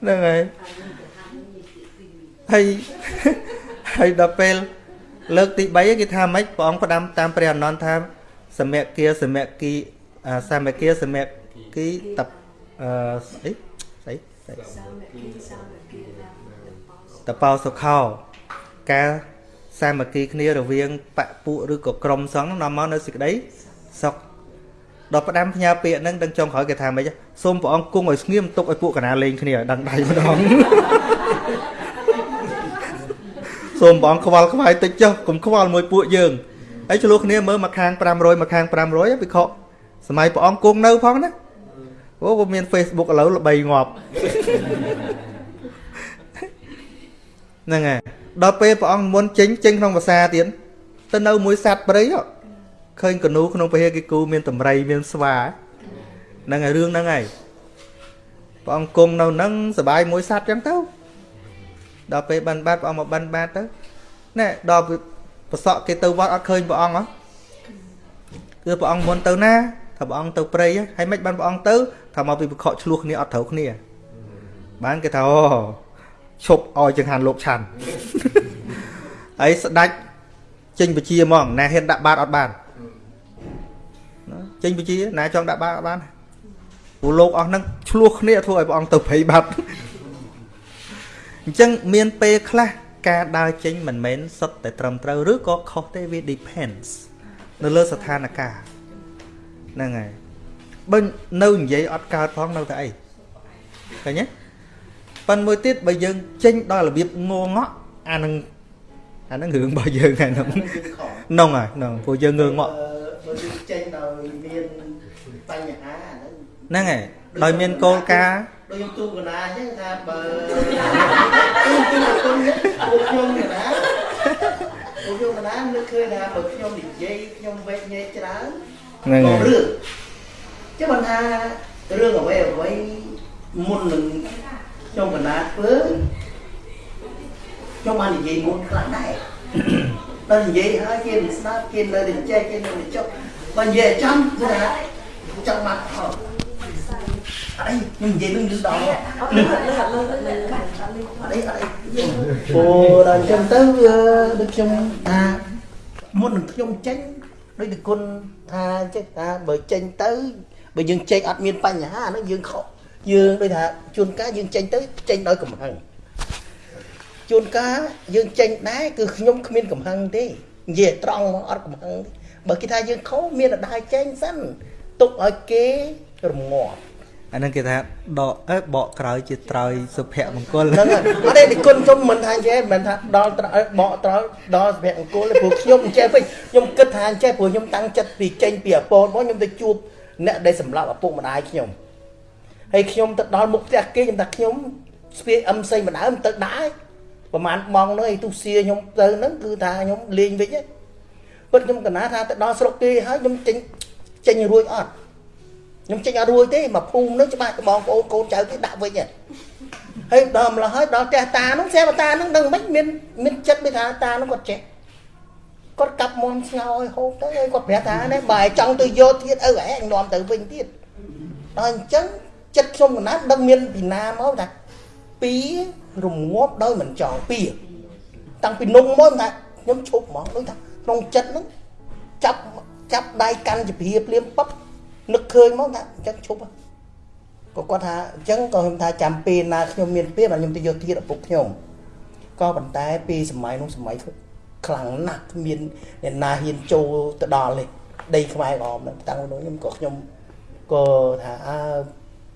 ហ្នឹងហើយហើយហើយដល់ពេលលើកទី3គេថាម៉េចព្រះអង្គផ្ដាំតាមព្រះអនន្តថាសមគាសមគីសមគាសមគីតអឺអីស្អីស្អី តបោសុខោការសាមគ្គីគ្នារវាងបពុឬក៏ក្រុមសង្ឃនាំមកនៅសេចក្តីសុខដល់ផ្ដាំផ្ញើពាក្យហ្នឹងដឹងចុងក្រោយគេថាម៉េចសូមព្រះអង្គគង់ឲ្យស្ងៀមទុកឲ្យពួកកណាលេងគ្នាឲ្យដឹងដៃម្ដងសូមព្រះអង្គខ្វល់ខ្វាយតិចចុះកុំខ្វល់មួយពួកយើងហើយឆ្លោះគ្នាមើលមកខាង500មកខាង500វិខសម័យព្រះអង្គគង់នៅផងណា អូក៏មាន Facebook ឥឡូវល្បីងាប់ហ្នឹងហើយដល់ពេលព្រះអង្គមុនចេញចេញក្នុងភាសាទៀតទៅនៅមួយសัตว์ព្រៃឃើញកនូក្នុងពហិគិគូមានតម្រៃមានស្វាហ្នឹងហើយរឿងហ្នឹងហើយព្រះអង្គគង់នៅហ្នឹងសบายមួយសัตว์ចឹងទៅដល់ពេលបិណ្ឌបាតព្រះអង្គមកបិណ្ឌបាតទៅណែដល់ប្រសក់គេទៅវត្តអត់ឃើញព្រះអង្គហ៎គឺព្រះអង្គមុនទៅណា ថាព្រះអង្គទៅព្រៃហើយមិនបានព្រះអង្គទៅថាមកពីបខកឆ្លោះគ្នាអត់ត្រូវគ្នាបានគេថាអូឈប់ឲ្យចង្ហាន់លោកឆាន់ហើយស្ដាច់ចេញបជាហ្មងណាហ៊ានដាក់បាតអត់បានចេញបជាណាចង់ដាក់បាតអត់បានព្រោះលោកអស់ហ្នឹងឆ្លោះគ្នាធ្វើឲ្យព្រះអង្គទៅព្រៃបាត់អញ្ចឹងមានពេលខ្លះការដើរចេញមិនមែនសុទ្ធតែត្រឹមត្រូវឬក៏ខុសទេវា depends នៅលើស្ថានភាព ហ្នឹងហើយបើនៅនិយាយអត់កើតផងនៅតែអីឃើញទេប៉ុន្តែមួយទៀតបើយើងចេញដល់របៀបងងក់អានឹងអានឹងរឿងរបស់យើងហ្នឹងហ្នឹងហើយហ្នឹងព្រោះយើងងងក់បើយើងចេញដោយមានបញ្ហាហ្នឹងហើយដោយមានគោលការណ៍ដូចខ្ញុំទូកណាអញ្ចឹងថាបើខ្ញុំទូគុណពួកខ្ញុំកណាពួកខ្ញុំកណានឹកឃើញថាបើខ្ញុំនិយាយខ្ញុំវេកញែកច្រើន ហ្នឹងហើយរឿងចឹងបានថារឿងអ្វីអ្វីមុននឹងខ្ញុំកណាធ្វើខ្ញុំបាននិយាយមុនខ្លះដែរដល់និយាយហើយគេមិនស្ដាប់គេនៅតែចេះគេនៅតែចុះបើនិយាយចំគឺថាចង់មកអត់អីខ្ញុំនិយាយនឹងយឺតដល់អត់អីអត់អីអូដល់អញ្ចឹងទៅដូចខ្ញុំថាមុននឹងខ្ញុំចេញ ដូចតែគុណថាចេះថាបើចេញទៅបើយើងចេញអត់មានបញ្ហាហ្នឹងយើងខកយើងដូចថាជួនកាលយើងចេញទៅចេញដោយកំហឹងជួនកាលយើងចេញដែរគឺខ្ញុំគ្មានកំហឹងទេនិយាយត្រង់មកអត់កំហឹងបើគេថាយើងខុសមានតែដើរចេញសិនទុកឲ្យគេរងាប់ អានឹងគេថាដកអេបកក្រោយជាត្រោយសុភមង្គលហ្នឹងអត់ទេគុណខ្ញុំមិនថាអញ្ចេះមិនថាដល់បកត្រោយដល់សុភមង្គលទេព្រោះខ្ញុំអញ្ចេះពេកខ្ញុំគិតថាអញ្ចេះព្រោះខ្ញុំតាំងចិត្តពីចេញពីអពតមកខ្ញុំទៅជួបអ្នកដែលសម្លាប់ឪពុកម្ដាយខ្ញុំហើយខ្ញុំទៅដល់មុខផ្ទះគេខ្ញុំថាខ្ញុំស្ពាយអឹមសេងម្ដងទៅដែរប្រហែលបងនោះឯទុសៀខ្ញុំទៅហ្នឹងគឺថាខ្ញុំលេងវិញហ្នឹងពិតខ្ញុំកណាថាទៅដល់ស្រុកគេហើយខ្ញុំចេញចេញរួចអត់ ខ្ញុំចេញអត់រួចទេមកភូមិហ្នឹងច្បាស់បងប្អូនកូនចៅគេដាក់វិញហ្នឹងហើយដល់ម្ល៉េះហើយដល់ផ្ទះតាហ្នឹងស្រាប់តាហ្នឹងដឹងមិនមានមានចិត្តមិនថាតាហ្នឹងគាត់ចេះគាត់កាប់មន់ស្ងោឲ្យហូបទៅហើយគាត់ប្រាប់ថានេះបើចង់ទៅយកទៀតឪហែងនាំទៅវិញទៀតដល់អញ្ចឹងចិត្តខ្ញុំកណាត់ដឹងមានពីណាមកថាពីរងាប់ដោយមិនចង់ពីតាំងពីនំមកថាខ្ញុំឈប់ហ្មងដូចថាក្នុងចិត្តហ្នឹងចាប់ចាប់ដៃកាន់ជាព្រាភ្លាមប៉ឹប នឹកឃើញមកថាអញ្ចឹងឈប់ក៏គាត់ថាអញ្ចឹងក៏ខ្ញុំថាចាំពេលណាខ្ញុំមានពេលបាទខ្ញុំទៅយកទៀតឪពុកខ្ញុំក៏ប៉ុន្តែពេលសម័យនោះសម័យខ្លាំងណាស់គ្មានអ្នកណាហ៊ានចូលទៅដល់នេះដីខ្មែរក្រមហ្នឹងតាំងនោះខ្ញុំក៏ខ្ញុំក៏ថាអើ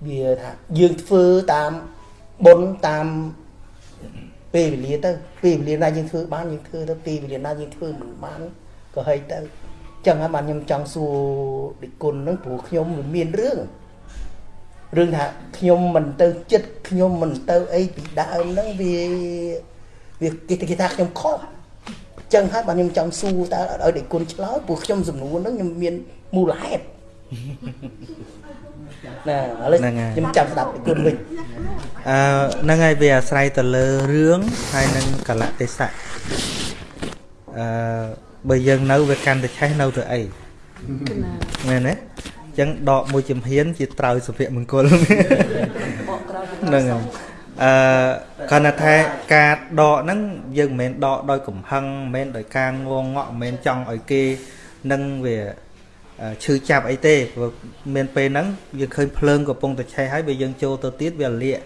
វាថាយើងធ្វើតាមបុណ្យតាមពេលវេលាទៅពេលវេលាណាយើងធ្វើបានយើងធ្វើទៅពេលវេលាណាយើងធ្វើមិនបានក៏ហីទៅ ចឹងហើយបានខ្ញុំចង់សួរដឹកគុណហ្នឹងព្រោះខ្ញុំមិនមានរឿងរឿងថាខ្ញុំមិនទៅចិត្តខ្ញុំមិនទៅអីពីដើមហ្នឹងវាវាគេគេថាខ្ញុំខុសចឹងហើយបានខ្ញុំចង់សួរតើឲ្យដឹកគុណឆ្លើយព្រោះខ្ញុំសំណួរហ្នឹងខ្ញុំមានមូលហេតុណាឥឡូវខ្ញុំចាំស្ដាប់ដឹកគុណវិញអឺហ្នឹងហើយវាអាស្រ័យទៅលើរឿងហើយនឹងកលៈទេសៈអឺ បើយើងនៅវាកាន់តែឆេះនៅទៅអីមែនទេអញ្ចឹងដកមួយចំហៀនជាត្រើយសុភមង្គលហ្នឹងហើយអឺគាត់ថាការដកហ្នឹងយើងមិនមែនដកដោយកំហឹងមិនមែនដោយការងងក់មិនមែនចង់ឲ្យគេនឹងវាឈឺចាប់អីទេព្រោះមានពេលហ្នឹងយើងឃើញភ្លើងកំពុងតែឆេះហើយបើយើងចូលទៅទៀតវាលាក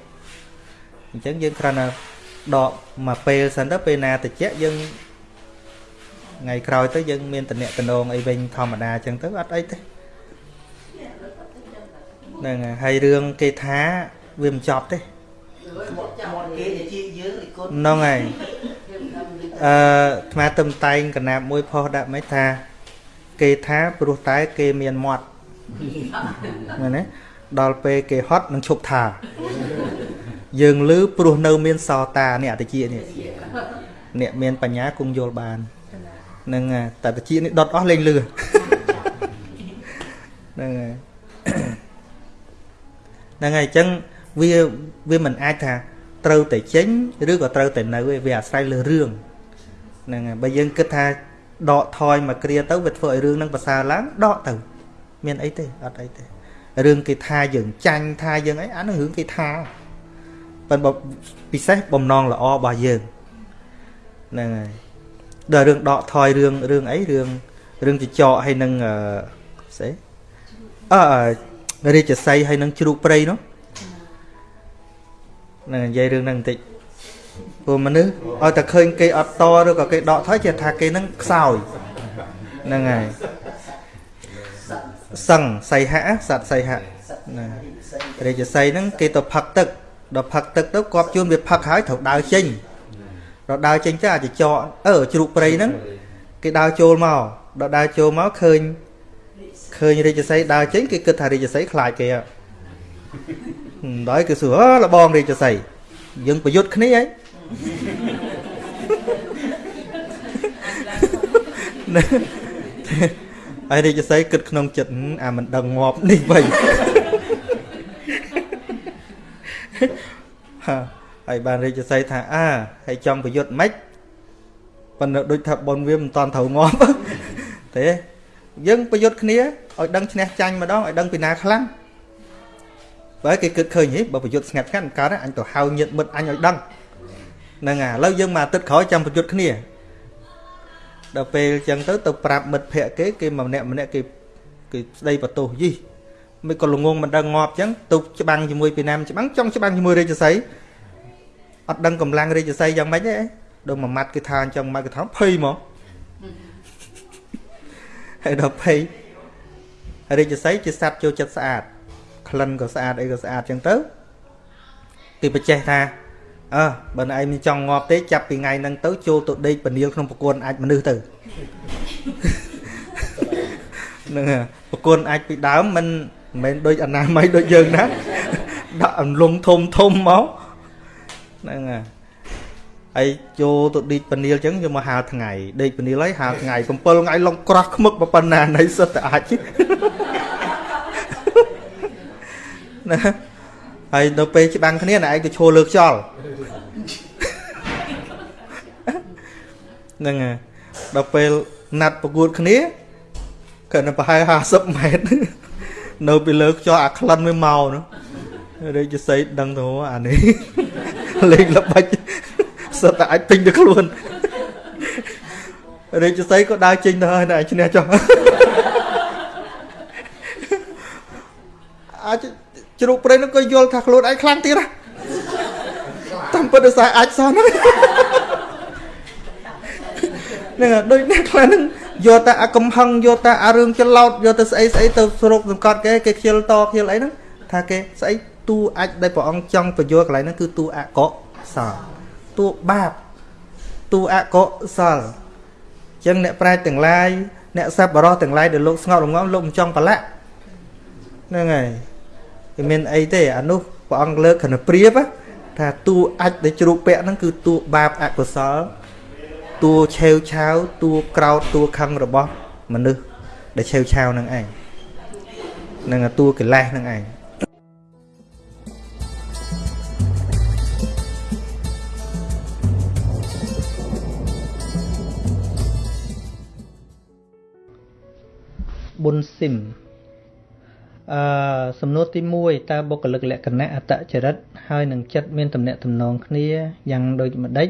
អញ្ចឹងយើងគ្រាន់តែដកមកពេលសិនទៅពេលណាតិចយើង ថ្ងៃក្រោយទៅយើងមានតំណែងអីវិញធម្មតាអញ្ចឹងទៅអត់អីទេហ្នឹងហើយរឿងគេថាវាមិនចប់ទេហ្នឹងហើយអឺអាត្មាទំតែងកណាបមួយផុសដាក់មិនថាគេថាព្រោះតែគេមានមាត់មែនទេដល់ពេលគេហត់នឹងឈប់ថាយើងលឺព្រោះនៅមានសតានេះអតិជានេះអ្នកមានបញ្ញាគង់យល់បាន នឹងតែតិចនេះដុតអស់លេងលឺហ្នឹងហើយហ្នឹងហើយអញ្ចឹងវាវាមិនអាចថាត្រូវតែចេញឬក៏ត្រូវតែនៅទេវាអាស្រ័យលើរឿងហ្នឹងហើយបើយើងគិតថាដកថយមកគ្រាទៅវាធ្វើឲ្យរឿងហ្នឹងប្រសើរឡើងដកទៅ មានអីទេអត់អីទេរឿងគេថាយើងចាញ់ថាយើងអីអានោះរឿងគេថាប៉ុន្តែពិសេសបំណងល្អរបស់យើងហ្នឹងហើយ ដល់រឿងដកថយរឿងរឿងអីរឿងរឿងចចកហើយនឹងស្អីអឺរាជសីហើយនឹងជ្រូកព្រៃនោះនឹងនិយាយរឿងហ្នឹងបន្តិចព្រោះមនុស្សឲ្យតែឃើញគេអត់តឬក៏គេដកថយជាថាគេនឹងខ្សោយហ្នឹងហើយសឹងសីហៈសត្វសីហៈណារាជសីហ្នឹងគេទៅផឹកទឹកដល់ផឹកទឹកទៅគាត់ជួនវាផឹកហើយត្រូវដើរចេញ ដល់ដើរចេញទៅអាចចកអឺជ្រូកព្រៃហ្នឹងគេដើរចូលមកដល់ដើរចូលមកឃើញឃើញរាជសីដើរចេញគេគិតថារាជសីខ្លាចគេដល់គេសួរអើលបងរាជសីយើងប្រយុទ្ធគ្នាហីហើយរាជសីគិតក្នុងចិត្តអាមិនដឹងងាប់នេះវិញហា ហើយបានរាជសីថាអើហើយចង់ប្រយុទ្ធម៉េចប៉ុន្តែដូចថាប៉ុនវាមិនតាន់ត្រូវងាប់ទេយើងប្រយុទ្ធគ្នាឲ្យដឹងឈ្នះចាញ់ម្ដងឲ្យដឹងពីណាខ្លាំងបើគេគិតឃើញហីបើប្រយុទ្ធស្ងាត់ស្ងាត់កើតអញទៅហៅញាតមិត្តអញឲ្យដឹងហ្នឹងហើយឥឡូវយើងមកអាទិត្យក្រោយចាំប្រយុទ្ធគ្នាដល់ពេលអញ្ចឹងទៅទៅប្រាប់មិត្តភ័ក្ដិគេគេម្នាក់ម្នាក់គេគេស្ដីបន្ទោសយីមិនក៏ល្ងងមិនដឹងងាប់អញ្ចឹងទៅច្បាំងជាមួយពីណាមច្បាំងចង់ច្បាំងជាមួយរាជសី អត់ដឹងកម្លាំងរាជសីយ៉ាងម៉េចទេដល់មួយម៉ាត់គេថាអញ្ចឹងម៉ាត់គេថាភ័យមកហើយដល់ភ័យរាជសីជាសត្វចូលចិត្តស្អាតក្លិនក៏ស្អាតអីក៏ស្អាតអញ្ចឹងទៅគេបច្ចេះថាអើបើឯងមិនចង់ងាប់ទេចាប់ពីថ្ងៃហ្នឹងទៅចូលទៅដេកពនាលក្នុងប្រគួនអាចមនុស្សទៅហ្នឹងប្រគួនអាចពីដើមមិនមិនមែនដូចអនាម័យដូចយើងណាដាក់អន្លង់ធំធំមក ហ្នឹងហើយហើយចូលទៅដេកពនាលចឹងយកមកហាលថ្ងៃដេកពនាលហើយហាលថ្ងៃ7ថ្ងៃឡងក្រោះខ្មឹកប៉ុណ្ណាណៃសិតតែអាចណាហើយនៅពេលច្បាំងគ្នាណែឯងទៅឈរលើខ្យល់ហ្នឹងហើយដល់ពេលណាត់ប្រកួតគ្នាគាត់នៅប្រហែល50ម៉ែត្រនៅពីលើខ្យល់អាក្លិនវាមកនោះរាជសីដឹងទៅអានេះ លេងល្បិចសិតតែអាចពេញទៅខ្លួនរាជសីក៏ដើរចេញទៅហើយតែឈ្នះចុះអាចជ្រូកព្រៃនោះក៏យល់ថាខ្លួនឯងខ្លាំងទៀតណាតាមពិតដោយសារអាចសោះហ្នឹងហ្នឹងដូចអ្នកខ្លះហ្នឹងយកតែអាកំហឹងយកតែអារឿងច្រឡោតយកទៅស្អីស្អីទៅស្រុកសង្កត់គេគេខ្ជិលតខ្ជិលអីហ្នឹងថាគេស្អី តួអាចដែលព្រះអង្គចង់បញ្យល់កន្លែងហ្នឹងគឺតួអកុសលតួបាបតួអកុសលអញ្ចឹងអ្នកប្រាជ្ញទាំងឡាយអ្នកសប្បុរសទាំងឡាយដែលលោកស្ងប់រងាប់លោកមិនចង់ប្រឡាក់ហ្នឹងហើយវាមានអីទេអានោះព្រះអង្គលើកគណព្រាបថាតួអាចដែលជ្រូកពាក់ហ្នឹងគឺតួបាបអកុសលតួឆេវឆាវតួក្រោតតួខឹងរបស់មនុស្សដែលឆេវឆាវហ្នឹងឯងនឹងតួកិលេសហ្នឹងឯង ប៊ុនស៊ីមអឺសំណួរទី1តើបុគ្គលិកលក្ខណៈអត្តចរិតហើយនឹងចិត្តមានតំណែងតំណងគ្នាយ៉ាងដូចម្ដេច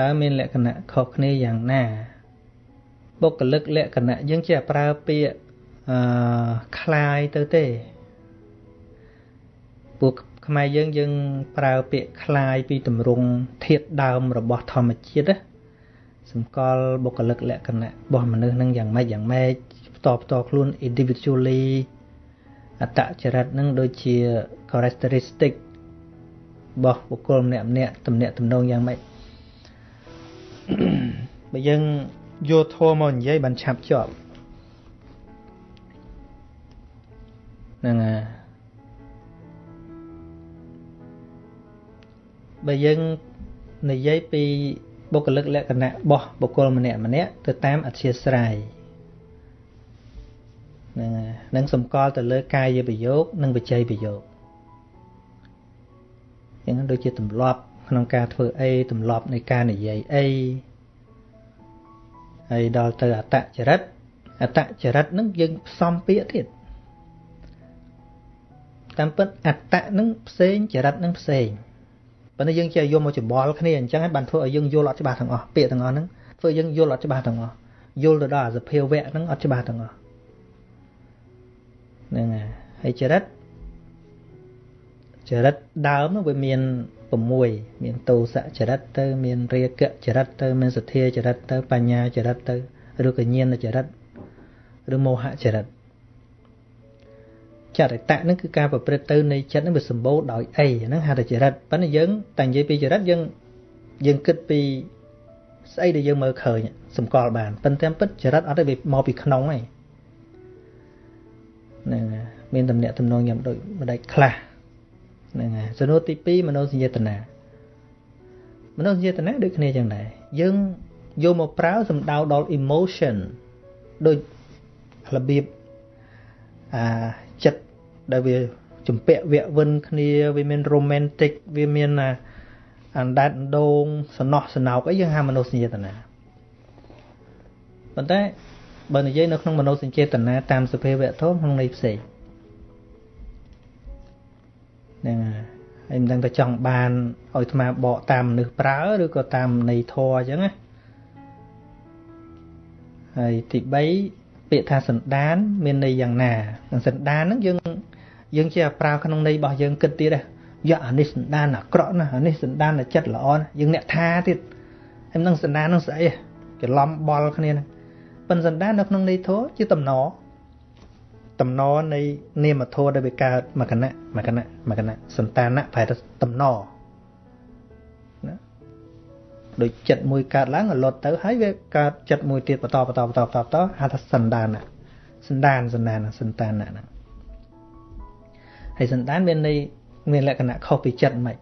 តើមានលក្ខណៈខុសគ្នាយ៉ាងណាបុគ្គលិកលក្ខណៈយើងជាប្រើពាក្យអឺคล้ายទៅទេពួកខ្មែរយើងយើងប្រើពាក្យคล้ายពីទម្រង់ធាតុដើមរបស់ធម្មជាតិណាសម្គាល់បុគ្គលិកលក្ខណៈរបស់មនុស្សនឹងយ៉ាងម៉េចយ៉ាងម៉េច ផ្ទាល់ផ្ទាល់ខ្លួន individually អត្តចរិតនឹងដូចជា characteristic របស់បុគ្គលម្នាក់ម្នាក់តំណាក់តំណងយ៉ាងម៉េចបើយើងយកធម៌មកនិយាយបានឆាប់ជាប់ហ្នឹងហើយបើយើងនិយាយពីបុគ្គលិកលក្ខណៈរបស់បុគ្គលម្នាក់ម្នាក់ទៅតាមអធិស្ស្រ័យ ហ្នឹងនឹងសម្គាល់ទៅលើកាយប្រយោគនិងបច្ច័យប្រយោគយ៉ាងហ្នឹងដូចជាទម្លាប់ ក្នុងការធ្វើអីទម្លាប់នៃការនិយាយអីហើយដល់ទៅអតចរិតអតចរិតហ្នឹងយើងផ្សំពាក្យទៀតតាមពិតអតហ្នឹងផ្សេងចរិតហ្នឹងផ្សេងប៉ុន្តែយើងជាយកមកច្បល់គ្នាអញ្ចឹងហើយបានធ្វើឲ្យយើងយល់អត់ច្បាស់ទាំងអស់ពាក្យទាំងអស់ហ្នឹងធ្វើយើងយល់អត់ច្បាស់ទាំងអស់យល់ទៅដល់អាសភាវៈហ្នឹងអត់ច្បាស់ទាំងអស់ ហ្នឹងហើយចរិតចរិតដើមវាមាន6មានតោសចរិតទៅ មានរាគចរិតទៅ មានសទ្ធាចរិតទៅ បញ្ញាចរិតទៅឬក៏ញាណចរិតឬមោហចរិតចរិតៈហ្នឹងគឺការប្រព្រឹត្តទៅនៃចិត្តហ្នឹងវាសម្បូរដោយអីហ្នឹងហៅថាចរិតប៉ុន្តែយើងតែនិយាយពីចរិតយើងយើងគិតពីស្អីដែលយើងមើលឃើញសម្គាល់បានប៉ុន្តែពិតចរិតអត់ទេវាមកពីក្នុងឯង ហ្នឹងមានតំណាក់តំណងយ៉ាងដូចម្ដេចខ្លះហ្នឹងហើយសំណួរទី2មនោសញ្ចេតនាមនោសញ្ចេតនាដូចគ្នាចឹងដែរយើងយកមកប្រើសំដៅដល់ emotion ដូចរបៀបអាចិត្តដែលវាជំពាក់វាក់វិនគ្នាវាមាន romantic វាមានអាអណ្ដែតដងសំណោះសំណោកអីយើងហៅមនោសញ្ចេតនាប៉ុន្តែ បើនិយាយនៅក្នុងមនោសញ្ចេតនាតាមសភាវៈធម៌ក្នុងន័យផ្សេងហ្នឹងហើយមិនដឹងថាចង់បានឲ្យអាត្មាបកតាមមនុស្សប្រើឬក៏តាមន័យធរអញ្ចឹងណាហើយទី3ពាក្យថាសន្តាន មានន័យយ៉ាងណាសន្តានហ្នឹងយើងយើងជាប្រើក្នុងន័យរបស់យើងគិតទៀតដែរយកអានេះសន្តានអាក្រក់ណាអានេះសន្តានចិត្តល្អណាយើងអ្នកថាទៀតហើយមិនដឹងសន្តានហ្នឹងស្អីច្រឡំបល់គ្នាហ្នឹង ប៉ុន្តែសន្តាននៅក្នុងន័យធរជាតំណតំណនៃនាមធម៌ដែលវាកើតមកគណៈមកគណៈមកគណៈសន្តានៈប្រែទៅតំណណាដូចចិត្តមួយកើតឡើងរលត់ទៅហើយវាកើតចិត្តមួយទៀតបន្តបន្តបន្តបន្តបន្តហៅថាសន្តានៈសន្តានសន្តានសន្តានៈហ្នឹងហើយសន្តានមានន័យមានលក្ខណៈខុសពីចិត្តមិន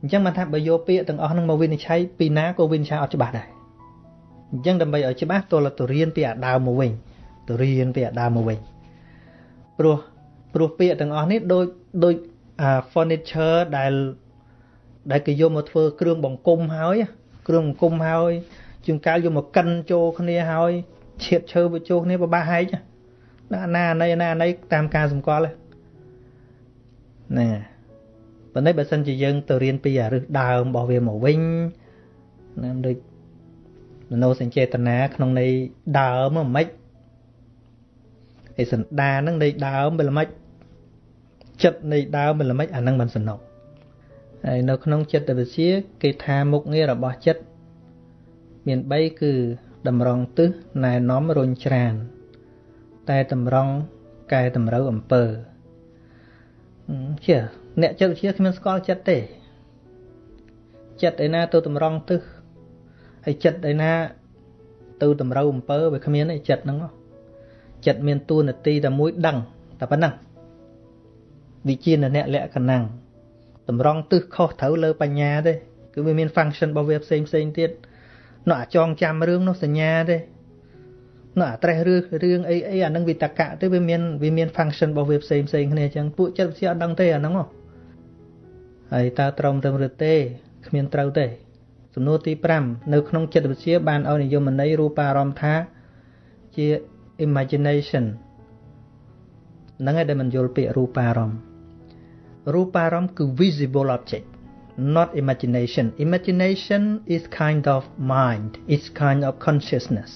អញ្ចឹងបានថាបើយកពាក្យទាំងអស់ហ្នឹងមកវិនិច្ឆ័យពីណាក៏វិនិច្ឆ័យអត់ច្បាស់ដែរ អញ្ចឹងដើម្បីឲ្យច្បាស់តលទៅរៀនពីអាដើមមកវិញទៅរៀនពីអាដើមមកវិញព្រោះព្រោះពាក្យទាំងអស់នេះដូចដូចអា furniture ដែលដែលគេយកមកធ្វើគ្រឿងបង្គុំហើយ គ្រឿងបង្គុំហើយជាងកាលយកមកកិនចូលគ្នាហើយឈៀតឈើទៅចូលគ្នាបបាក់ហែកណាណាណៃណាណៃតាមការសម្គាល់ហ្នឹងប៉ុន្តែបើសិនជាយើងទៅរៀនពីអារឹសដើមរបស់វាមកវិញណាដូច មនោសញ្ចេតនាក្នុងន័យដើមមិនម៉េចឯសន្តានហ្នឹងន័យដើមមិនម៉េចចិត្តនៃដើមមិនល្មិចអានឹងមិនសំណុកហើយនៅក្នុងចិត្តវិទ្យាគេថាមុខងាររបស់ចិត្តមាន3គឺតម្រង់ទិសណែនាំរុញច្រាន តែតម្រង់កែតម្រូវអំពើជាអ្នកចិត្តវិទ្យាគ្មានស្គាល់ចិត្តទេចិត្តឯណាទៅតម្រង់ទិស ហើយចិត្តឯណា ទៅតម្រូវអំពើវាគ្មានទេចិត្តហ្នឹងចិត្តមានតួនាទីតែមួយដឹងតែប៉ុណ្ណឹងវិជាអ្នកលក្ខណៈតម្រង់ទិសខុសត្រូវលើបញ្ញាទេគឺវាមាន function របស់វាផ្សេងផ្សេងទៀតនោះអាចងចាំរឿងនោះសញ្ញាទេនោះអាត្រេះរឿងរឿងអីអីអានឹងវិតកៈទេវាមានវាមាន function របស់វាផ្សេងផ្សេងគ្នាអញ្ចឹងពួកចិត្តវិទ្យាអត់ដឹងទេអាហ្នឹងហ៎ហើយតើត្រឹមត្រូវឬទេគ្មានត្រូវទេ សំណួរទី5នៅក្នុងចិត្តវិទ្យាបានឲ្យនិយមន័យរូបារម្មណ៍ថាជា imagination ហ្នឹងឯងដែលមិនយល់ពាក្យរូបារម្មណ៍រូបារម្មណ៍គឺ visible object not imagination imagination is kind of mind it's kind of consciousness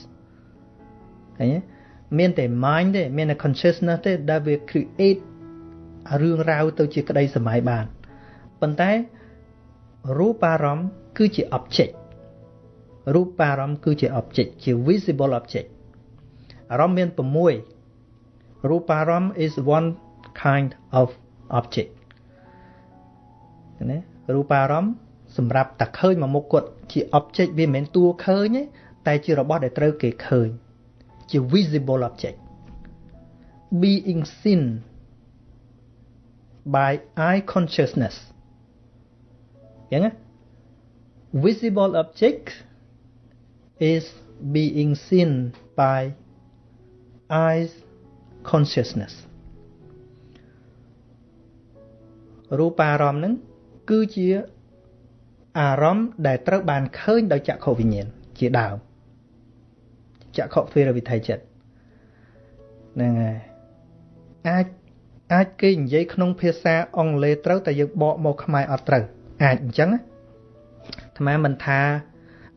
ឃើញទេមានតែ mind ទេមានតែ consciousness ទេដែលវា create រឿងរ៉ាវទៅជាក្តីសម័យបានប៉ុន្តែ រូបារម្មណ៍គឺជា object រូបារម្មណ៍គឺជា object ជា visible object អារម្មណ៍មាន6រូបារម្មណ៍ is one kind of object ណារូបារម្មណ៍សម្រាប់តែឃើញមកមុខគាត់ជា object វាមិនមែនតួឃើញទេតែជារបស់ដែលត្រូវគេឃើញជា visible object being seen by eye consciousness យ៉ាងណា visible object is being seen by eyes consciousness រូបារម្មណ៍ហ្នឹងគឺជាអារម្មណ៍ដែលត្រូវបានឃើញដោយចក្ខុវិញ្ញាណជាដើមចក្ខុទ្វេរវិថីចិត្តហ្នឹងហើយអាចអាចគេនិយាយក្នុងភាសាអង់គ្លេសត្រូវតែយើងបកមកខ្មែរអត់ត្រូវ អាចអញ្ចឹងអាត្មាមិនថា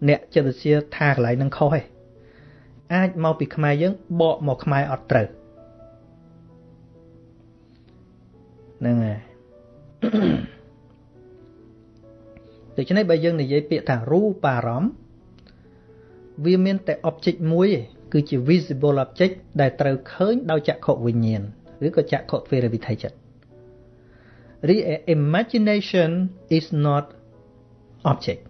អ្នកចិត្តវិទ្យាថាកន្លែងនឹងខុសទេអាចមកពីខ្មែរយើងបកមកខ្មែរអត់ត្រូវហ្នឹងហើយដូច្នេះបើយើងនិយាយពាក្យថារូបារម្មណ៍វាមានតែ object មួយឯងគឺជា visible object ដែលត្រូវឃើញដោយចក្ខុវិញ្ញាណឬក៏ចក្ខុទ្វេរវិថីចិត្ត រីឯ imagination is not object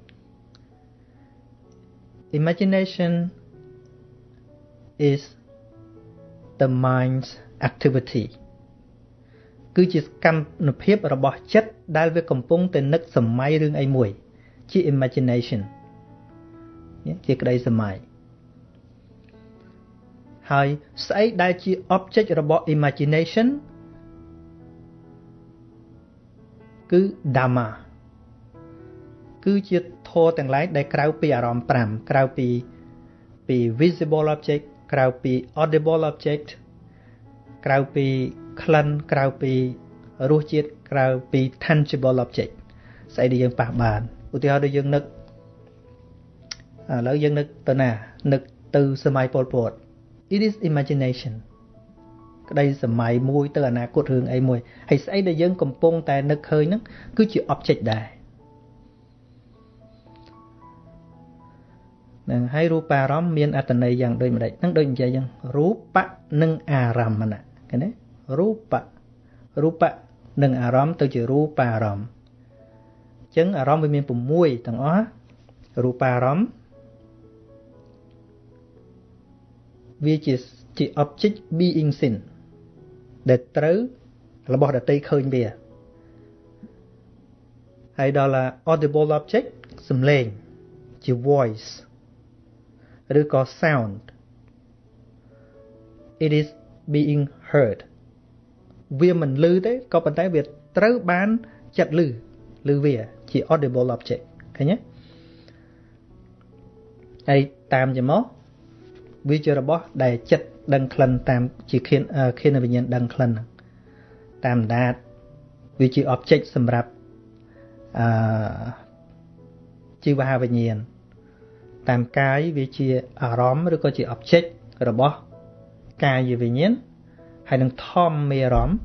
imagination is the mind's activity គឺជាសកម្មភាពរបស់ចិត្តដែលវាកំពុងតែនឹកសម័យរឿងអីមួយ ជា imagination ជាក្តីសម័យហើយស្អីដែលជា object របស់ imagination គឺ dhamma គឺជាធម៌ទាំងឡាយដែលក្រៅពីអារម្មណ៍5ក្រៅពីពី visible object ក្រៅពី audible object ក្រៅពីក្លិនក្រៅពីរសជាតិក្រៅពី tangible object ស្អីដែលយើងប៉ះបានឧទាហរណ៍ដូចយើងនឹកឥឡូវយើងនឹកទៅណានឹកទៅសម័យពលពត it is imagination ក្តីសម័យមួយទៅអនាគតរឿងអីមួយហើយស្អីដែលយើងកំពុងតែនឹកឃើញហ្នឹងគឺជា object ដែរនឹងហើយរូបារម្មណ៍មានអត្តន័យយ៉ាងដូចម្ដេចហ្នឹងដូចនិយាយយ៉ាងរូបៈនិងអារម្មណ៍ឃើញទេរូបៈរូបៈនិងអារម្មណ៍ទៅជារូបារម្មណ៍អញ្ចឹងអារម្មណ៍វាមាន6ទាំងអស់រូបារម្មណ៍វាជាជា object being seen ដែលត្រូវរបស់ដតីឃើញវាហហើយដល់ audible object សំឡេងជា voice ឬក៏ sound it is being heard វាមិនឮទេក៏ប៉ុន្តែវាត្រូវបានចិត្តឮឮវាជា audible object ឃើញទេហើយតាមជាមកវាជារបស់ដែលចិត្ត ដឹងក្លិនតាមជាខៀនខៀនវិញ្ញាណដឹងក្លិនតាមដាតវាជា object សម្រាប់អឺជីវវិញ្ញាណតាមកាយវាជាអារម្មណ៍ឬក៏ជា object របស់កាយវិញ្ញាណហើយនឹងធម្មមេអារម្មណ៍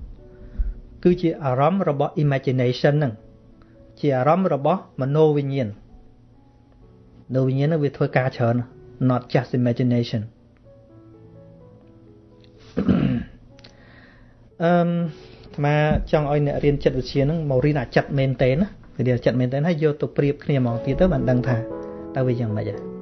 គឺជាអារម្មណ៍របស់ imagination ហ្នឹងជាអារម្មណ៍របស់មโนវិញ្ញាណមโนវិញ្ញាណហ្នឹងវាធ្វើការច្រើន not just imagination អឺមអាត្មាចង់ឲ្យអ្នករៀនចិត្តវិទ្យាហ្នឹងមករៀនអាចិត្តមែនតេណារៀនអាចិត្តមែនតេហើយយកទៅប្រៀបគ្នាហ្មងទៀតទៅបានដឹងថាតើវាយ៉ាងម៉េចហ៎